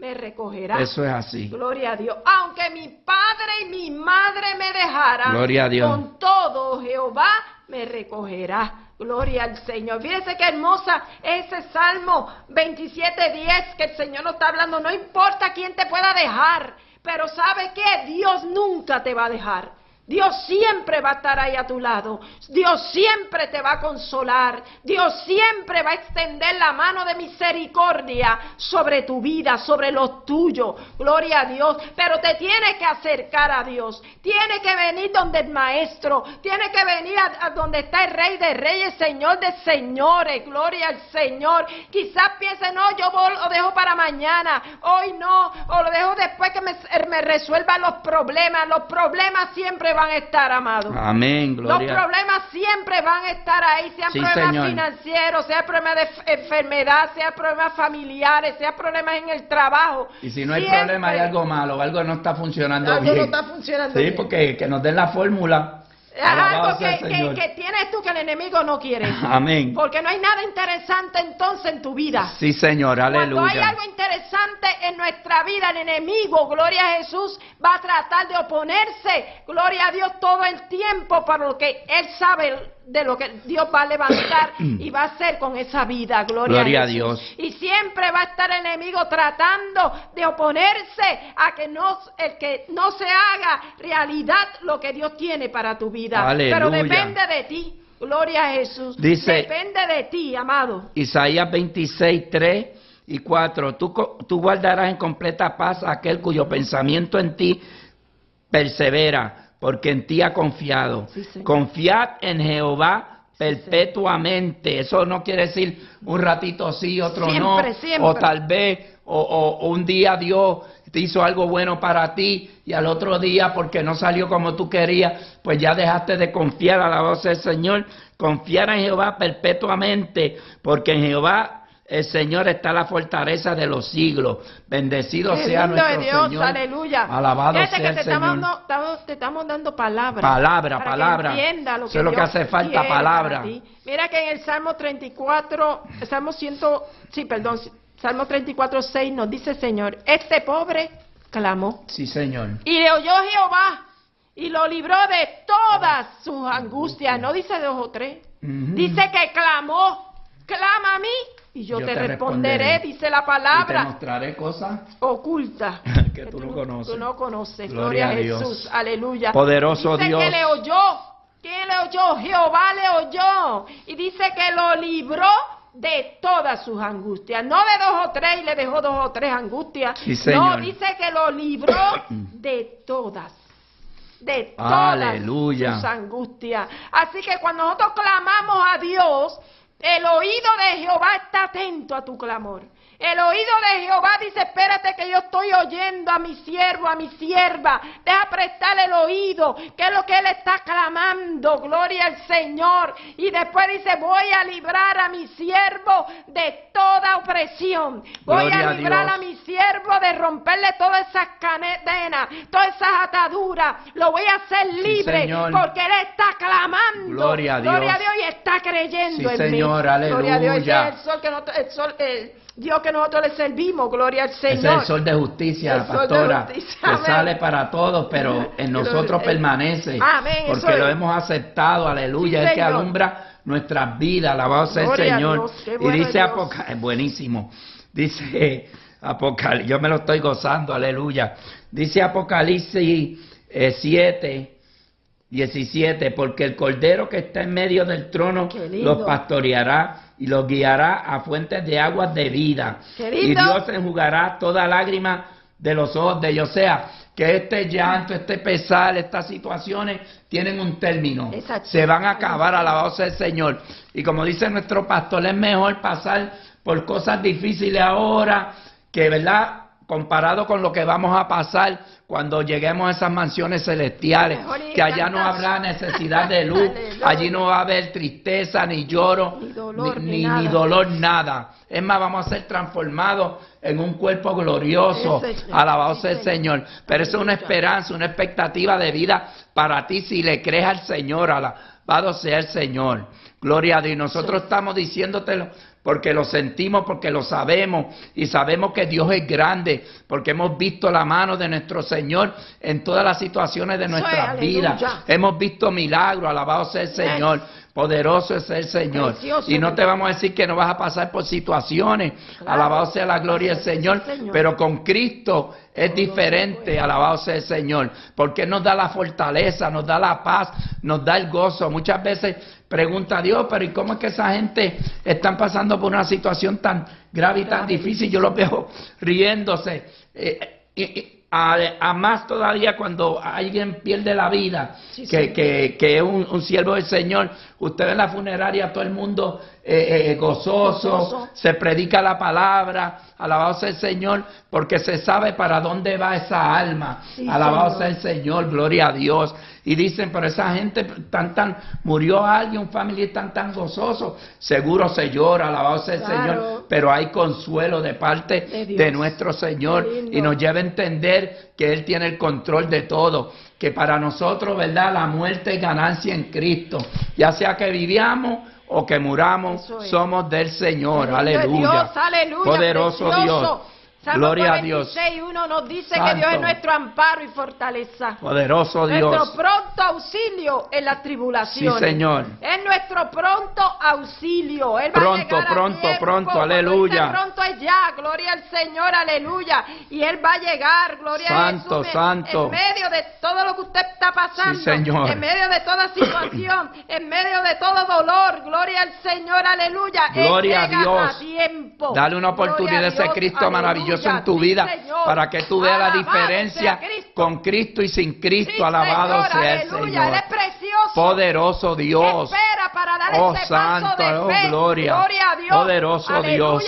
me recogerá. Eso es así. Gloria a Dios. Aunque mi padre y mi madre me dejaran, Gloria a Dios. con todo Jehová me recogerá. Gloria al Señor. Fíjense qué hermosa ese Salmo 27.10 que el Señor nos está hablando. No importa quién te pueda dejar, pero ¿sabe qué? Dios nunca te va a dejar. Dios siempre va a estar ahí a tu lado. Dios siempre te va a consolar. Dios siempre va a extender la mano de misericordia sobre tu vida, sobre lo tuyo. Gloria a Dios. Pero te tiene que acercar a Dios. Tiene que venir donde el Maestro. Tiene que venir a, donde está el Rey de Reyes, Señor de Señores. Gloria al Señor. Quizás piense, no, yo lo dejo para mañana. Hoy no. O lo dejo después que me, me resuelvan los problemas. Los problemas siempre van van a estar, amados. Amén, gloria. Los problemas siempre van a estar ahí, sean problemas financieros, sean problemas de enfermedad, sean problemas familiares, sean problemas en el trabajo. Y si no hay problema, hay algo malo, algo no está funcionando algo bien. no está funcionando sí, porque que nos den la fórmula algo que, que, tienes tú que el enemigo no quiere. Amén. Porque no hay nada interesante entonces en tu vida. Sí, Señor, aleluya. Cuando hay algo interesante en nuestra vida, el enemigo, gloria a Jesús, va a tratar de oponerse, gloria a Dios, todo el tiempo para lo que él sabe de lo que Dios va a levantar y va a hacer con esa vida. Gloria, a, Dios. Y siempre va a estar el enemigo tratando de oponerse a que no, el que no se haga realidad lo que Dios tiene para tu vida. Pero depende de ti. Gloria a Jesús. Dice, depende de ti, amado. Isaías 26, 3 y 4. Tú, tú guardarás en completa paz aquel cuyo pensamiento en ti persevera porque en ti ha confiado. Confiad en Jehová perpetuamente. Eso no quiere decir un ratito sí, otro no. O tal vez, o, un día Dios te hizo algo bueno para ti y al otro día, porque no salió como tú querías, pues ya dejaste de confiar a la voz del Señor. Confiar en Jehová perpetuamente, porque en Jehová el Señor está la fortaleza de los siglos. Bendecido Qué sea nuestro es Dios, Señor. aleluya. Alabado Fíjate sea que el te Señor. estamos, dando- te estamos dando palabra. Palabra, para palabra. Que lo Eso que es lo que hace falta, palabra. Mira que en el Salmo 34, Salmo 100, sí, perdón, Salmo 34, 6 nos dice, Señor, este pobre clamó. Sí, Señor. Y le oyó Jehová y lo libró de todas sus angustias. No dice dos o tres. Ujú. Dice que clamó. Clama a mí y yo, Yo te, te responderé, responderé. dice la Y te palabra mostraré cosas oculta que tú no conoces. Tú no conoces. Gloria Gloria, a Dios. Jesús. Aleluya. Poderoso dice Dios. que le oyó. ¿Quién le oyó? Jehová le oyó. Y dice que lo libró de todas sus angustias. No de dos o tres y le dejó dos o tres angustias. Sí, no, dice que lo libró de todas. De todas Aleluya. sus angustias. Así que cuando nosotros clamamos a Dios, el oído de Jehová está atento a tu clamor. El oído de Jehová dice, espérate que yo estoy oyendo a mi siervo, a mi sierva. Deja prestarle el oído, que es lo que él está clamando. Gloria al Señor. Y después dice, voy a librar a mi siervo de toda opresión. Voy Gloria a librar a mi siervo de romperle todas esas cadenas, todas esas ataduras. Lo voy a hacer libre porque él está clamando. Gloria a Dios. Gloria a Dios y está creyendo Sí, en Señor, mí. Gloria a Dios. Aleluya. el sol que nosotros, el sol, el Dios que nosotros le servimos. Gloria al Ese Señor. es el sol de justicia, El sol de pastora, justicia, que sale para todos, pero en nosotros Eh, permanece, amén, porque lo hemos aceptado, aleluya, Sí, es que alumbra nuestras vidas, alabado sea el Señor. Dios, y dice. Apocalipsis, buenísimo, dice Apocalipsis, yo me lo estoy gozando, aleluya. Dice Apocalipsis eh, 7, 17, porque el cordero que está en medio del trono los pastoreará y los guiará a fuentes de aguas de vida. Y. Dios enjugará toda lágrima de los ojos de ellos. O sea, que este llanto, este pesar, estas situaciones tienen un término. Exacto. Se van a acabar, alabado sea el Señor. Y como dice nuestro pastor, es mejor pasar por cosas difíciles ahora que, ¿verdad? Comparado con lo que vamos a pasar cuando lleguemos a esas mansiones celestiales, que allá no habrá necesidad de luz, allí no va a haber tristeza, ni lloro, Ni dolor, ni, nada. ni dolor, nada. Es más, vamos a ser transformados en un cuerpo glorioso. Alabado sea el Señor. Pero eso es una esperanza, una expectativa de vida para ti si le crees al Señor. Alabado sea el Señor. Gloria a Dios. Y nosotros estamos diciéndotelo porque lo sentimos, porque lo sabemos y sabemos que Dios es grande, porque hemos visto la mano de nuestro Señor en todas las situaciones de nuestras vidas. Hemos visto milagros, alabado sea el Señor. Poderoso es el Señor. Precioso, y no te vamos a decir que no vas a pasar por situaciones. Claro. Alabado sea la gloria del Señor. Señor. Pero con Cristo es diferente, alabado sea el Señor, porque nos da la fortaleza, nos da la paz, nos da el gozo. Muchas veces pregunta a Dios, pero ¿y cómo es que esa gente están pasando por una situación tan grave y tan difícil? Yo los veo riéndose. Eh, y a, a más todavía cuando alguien pierde la vida, Sí, que, sí. que, que es un, un siervo del Señor. Usted ve en la funeraria todo el mundo eh, eh, gozoso, Gozoso. se predica la palabra, alabado sea el Señor, porque se sabe para dónde va esa alma. Sí, alabado sea el Señor, gloria a Dios. Y dicen, pero esa gente tan tan murió alguien, un familiar tan tan gozoso, seguro se llora, alabado sea el Claro. Señor, pero hay consuelo de parte De nuestro Señor y nos lleva a entender que Él tiene el control de todo, que para nosotros, ¿verdad? La muerte es ganancia en Cristo, ya sea que viviamos o que muramos, es. somos del Señor, aleluya. Dios, aleluya, Poderoso precioso. Dios. Salmo Gloria a Dios. 46:1 nos dice que Santo. Dios es nuestro amparo y fortaleza. Poderoso Nuestro Dios. pronto auxilio en las tribulaciones. Sí, Señor. Es nuestro pronto auxilio. Él va a Pronto, a pronto, pronto, aleluya. pronto es ya, gloria al Señor, aleluya. Y Él va a llegar, gloria Santo, a Jesús. santo. En medio de todo lo que usted está pasando. Sí, Señor. En medio de toda situación. en medio de todo dolor. Gloria al Señor, aleluya. Él Gloria a llega Dios. a tiempo. Dale una oportunidad a ese Dios, Cristo maravilloso aleluya. en tu vida para que tú veas la diferencia con Cristo y sin Cristo. Alabado sea el Señor. Poderoso Dios. Espera para dar Oh, ese santo, oh, gloria. Poderoso. Dios.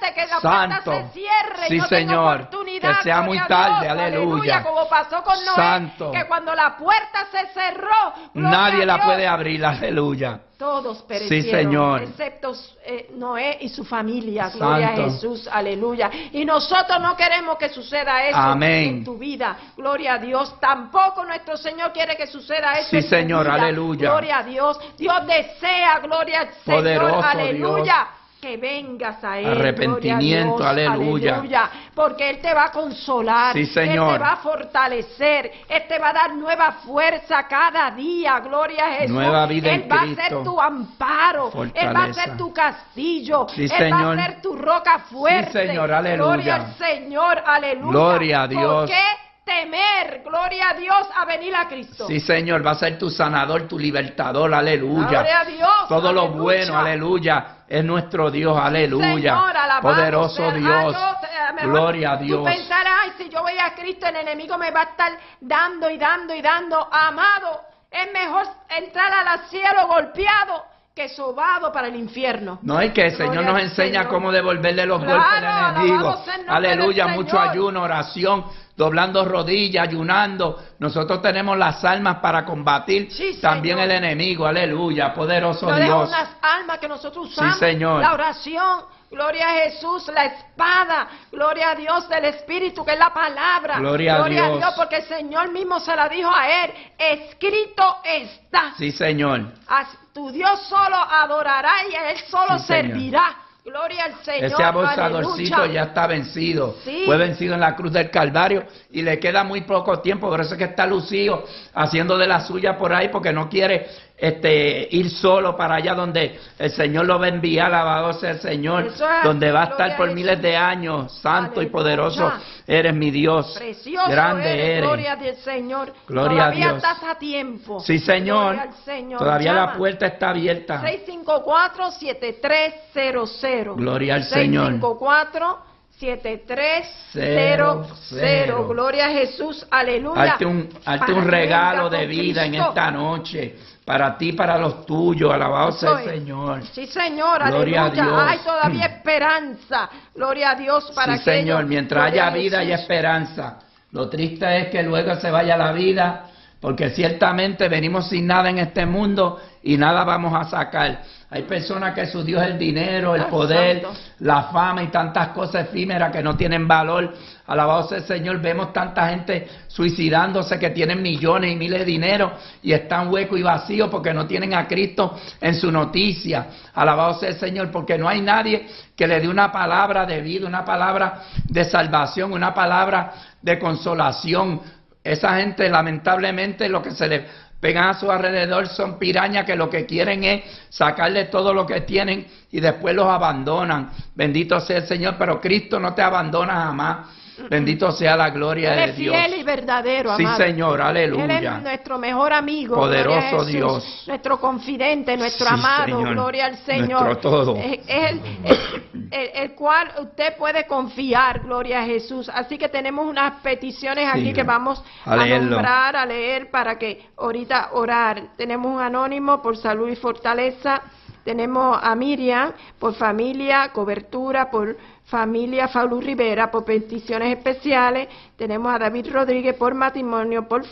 Antes que la Santo. puerta se cierre Sí, y no tenga Señor. oportunidad oscuridad. Que sea muy tarde, Dios, aleluya. Como pasó con Noé, Santo. que cuando la puerta se cerró, Nadie la puede abrir, aleluya. Todos perecieron, Señor. excepto eh, Noé y su familia. Gloria a Jesús, aleluya. Y nosotros no queremos que suceda eso Amén. en tu vida. Gloria a Dios. Tampoco nuestro Señor quiere que suceda eso Sí, en tu Señor, vida. aleluya. Gloria a Dios. Dios desea, gloria al Señor, Poderoso aleluya. Que vengas a Él. Arrepentimiento, gloria a Dios, aleluya. aleluya. Porque Él te va a consolar. Sí, Señor. Él te va a fortalecer. Él te va a dar nueva fuerza cada día. Gloria a Jesús. Nueva vida en Él va a ser tu amparo. Él va a ser tu castillo. Sí, Él Señor. va a ser tu roca fuerte. Sí, Señor, aleluya. Gloria al Señor, aleluya. Gloria a Dios. ¿Por qué temer? Gloria a Dios a venir a Cristo. Sí, Señor, va a ser tu sanador, tu libertador, aleluya. Gloria a Dios. Todo lo bueno, aleluya, es nuestro Dios, aleluya. Señor, alabado Poderoso. Dios. Eh, Gloria a Tú Dios. pensarás, ay, si yo voy a Cristo, el enemigo me va a estar dando y dando y dando. Amado, es mejor entrar al cielo golpeado que sobado para el infierno. No es que el Gloria Señor nos enseña Señor. cómo devolverle los Claro, golpes al enemigo. Aleluya, mucho ayuno, oración, doblando rodillas, ayunando. Nosotros tenemos las almas para combatir Sí, también el enemigo. Aleluya, poderoso dejo Dios. unas almas que nosotros usamos. Señor. La oración, gloria a Jesús, la espada, gloria a Dios del Espíritu, que es la palabra. Gloria a Dios. porque el Señor mismo se la dijo a él. Escrito está. Sí, Señor. A tu Dios solo adorará y a él solo Sí, Señor. Gloria al Señor. Ese abusadorcito aleluya. ya está vencido. Sí. Fue vencido en la cruz del Calvario y le queda muy poco tiempo. Por eso es que está lucido haciendo de la suya por ahí porque no quiere este, ir solo para allá donde el Señor lo va a enviar. Alabado sea el Señor. Es, donde va a estar por a miles de años. Santo y poderoso eres mi Dios. Precioso Grande eres, eres. gloria al Señor. Gloria a Todavía Dios. estás a tiempo. Sí, Señor. Señor. Todavía la puerta está abierta. 654-7300. Gloria al Señor. 654-7300. Gloria a Jesús. Aleluya. Hazte un, hazte regalo de vida en esta noche. Para ti, para los tuyos. Alabado sea el. Señor. Sí, Señor, Gloria a aleluya. Dios. Hay todavía esperanza. Gloria a Dios para sí, aquellos. Señor. Mientras Gloria haya vida y Jesús. esperanza. Lo triste es que luego se vaya la vida. Porque ciertamente venimos sin nada en este mundo y nada vamos a sacar. Hay personas que su Dios es el dinero, el Ay, poder, la fama y tantas cosas efímeras que no tienen valor. Alabado sea el Señor. Vemos tanta gente suicidándose que tienen millones y miles de dinero y están huecos y vacíos porque no tienen a Cristo en su noticia. Alabado sea el Señor porque no hay nadie que le dé una palabra de vida, una palabra de salvación, una palabra de consolación. Esa gente lamentablemente lo que se le pegan a su alrededor son pirañas que lo que quieren es sacarle todo lo que tienen y después los abandonan. Bendito sea el Señor, pero Cristo no te abandona jamás. Bendito sea la gloria Él de es Dios. fiel y verdadero, Sí, amado. Señor, Él aleluya. es nuestro mejor amigo. Poderoso Jesús, Dios. Nuestro confidente, nuestro Sí, amado. Señor. Gloria al Señor. Nuestro todo. Es, es el, el- el- el cual usted puede confiar. Gloria a Jesús. Así que tenemos unas peticiones aquí Sí. que vamos A a, nombrar, a leer para que ahorita orar. Tenemos un anónimo por salud y fortaleza. Tenemos a Miriam por familia, cobertura, por familia Faulu Rivera, por peticiones especiales. Tenemos a David Rodríguez por matrimonio, por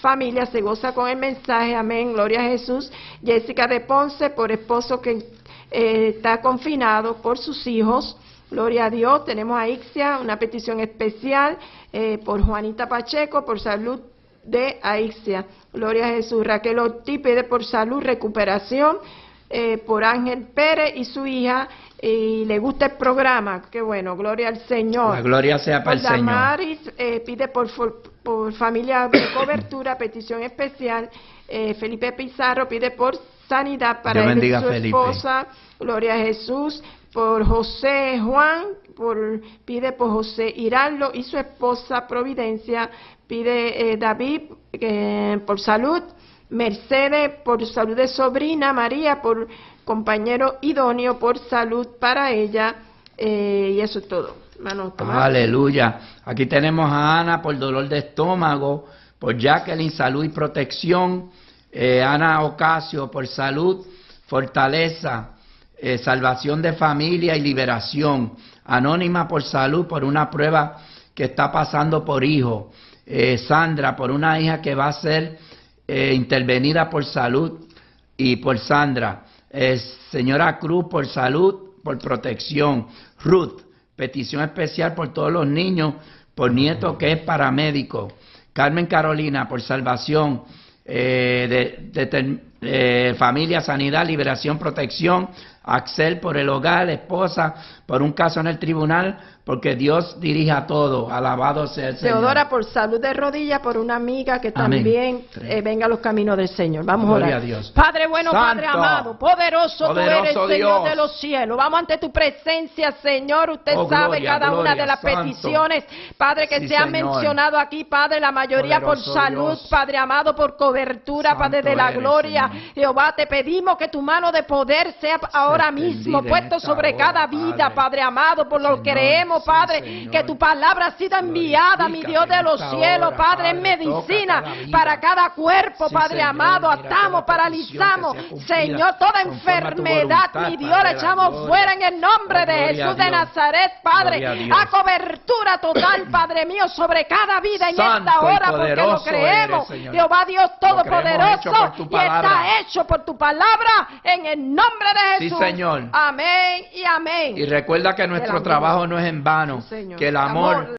familia, se goza con el mensaje, amén, gloria a Jesús. Jessica de Ponce por esposo que eh, está confinado, por sus hijos. Gloria a Dios. Tenemos a Ixia, una petición especial eh, por Juanita Pacheco, por salud de Aixia. Gloria a Jesús. Raquel Ortiz pide por salud, recuperación, eh, por Ángel Pérez y su hija. Y le gusta el programa. Qué bueno, gloria al Señor. La gloria sea para el Señor. Damaris eh, pide por, familia de cobertura, petición especial. Eh, Felipe Pizarro pide por sanidad para él y su Felipe. esposa. Gloria a Jesús. Por José Juan, por, pide por José Hiraldo y su esposa Providencia. Pide eh, David eh, por salud. Mercedes por salud de sobrina. María por compañero idóneo por salud para ella. Eh, y eso es todo. Aleluya. Aquí tenemos a Ana por dolor de estómago, por Jacqueline, salud y protección. Eh, Ana Ocasio por salud, fortaleza, eh, salvación de familia y liberación. Anónima por salud, por una prueba que está pasando por hijo. Sandra, por una hija que va a ser intervenida por salud y por Sandra. Eh, señora Cruz, por salud, por protección. Ruth, petición especial por todos los niños, por nieto que es paramédico. Carmen Carolina, por salvación. Eh, de, eh, familia, sanidad, liberación, protección, Axel por el hogar, esposa, por un caso en el tribunal, porque Dios dirige a todo. Alabado sea el Señor. Teodora por salud de rodillas, por una amiga que también eh, venga a los caminos del Señor. Vamos Gloria a orar. a Dios. Padre bueno, Padre amado, poderoso, tú Poderoso eres, Señor de los cielos. Vamos ante tu presencia, Señor. Usted Oh, sabe gloria, cada una de las Santo. peticiones, Padre, que Sí, se han mencionado aquí, Padre, la mayoría Poderoso por salud, Dios. Padre amado, por cobertura, Santo Padre de la eres, gloria. Señor. Jehová, te pedimos que tu mano de poder sea ahora mismo puesto sobre hora, cada vida, Padre. Padre amado, por lo que creemos, sí, Padre, que tu palabra ha sido enviada, mi Dios de los cielos, hora, Padre, en medicina cada para cada cuerpo, Sí, Padre Señor, amado, atamos, paralizamos, Señor, toda enfermedad, voluntad, mi Dios, la echamos gloria. fuera en el nombre Oh, de Jesús de. Nazaret, Padre, a cobertura total, Padre mío, sobre cada vida en Santo esta hora, porque lo creemos, eres. Jehová Dios Todopoderoso, y está hecho por tu palabra, en el nombre de Sí, Jesús. Señor. Amén y amén. Y recuerda que nuestro trabajo no es en vano, Sí, Señor. que el amor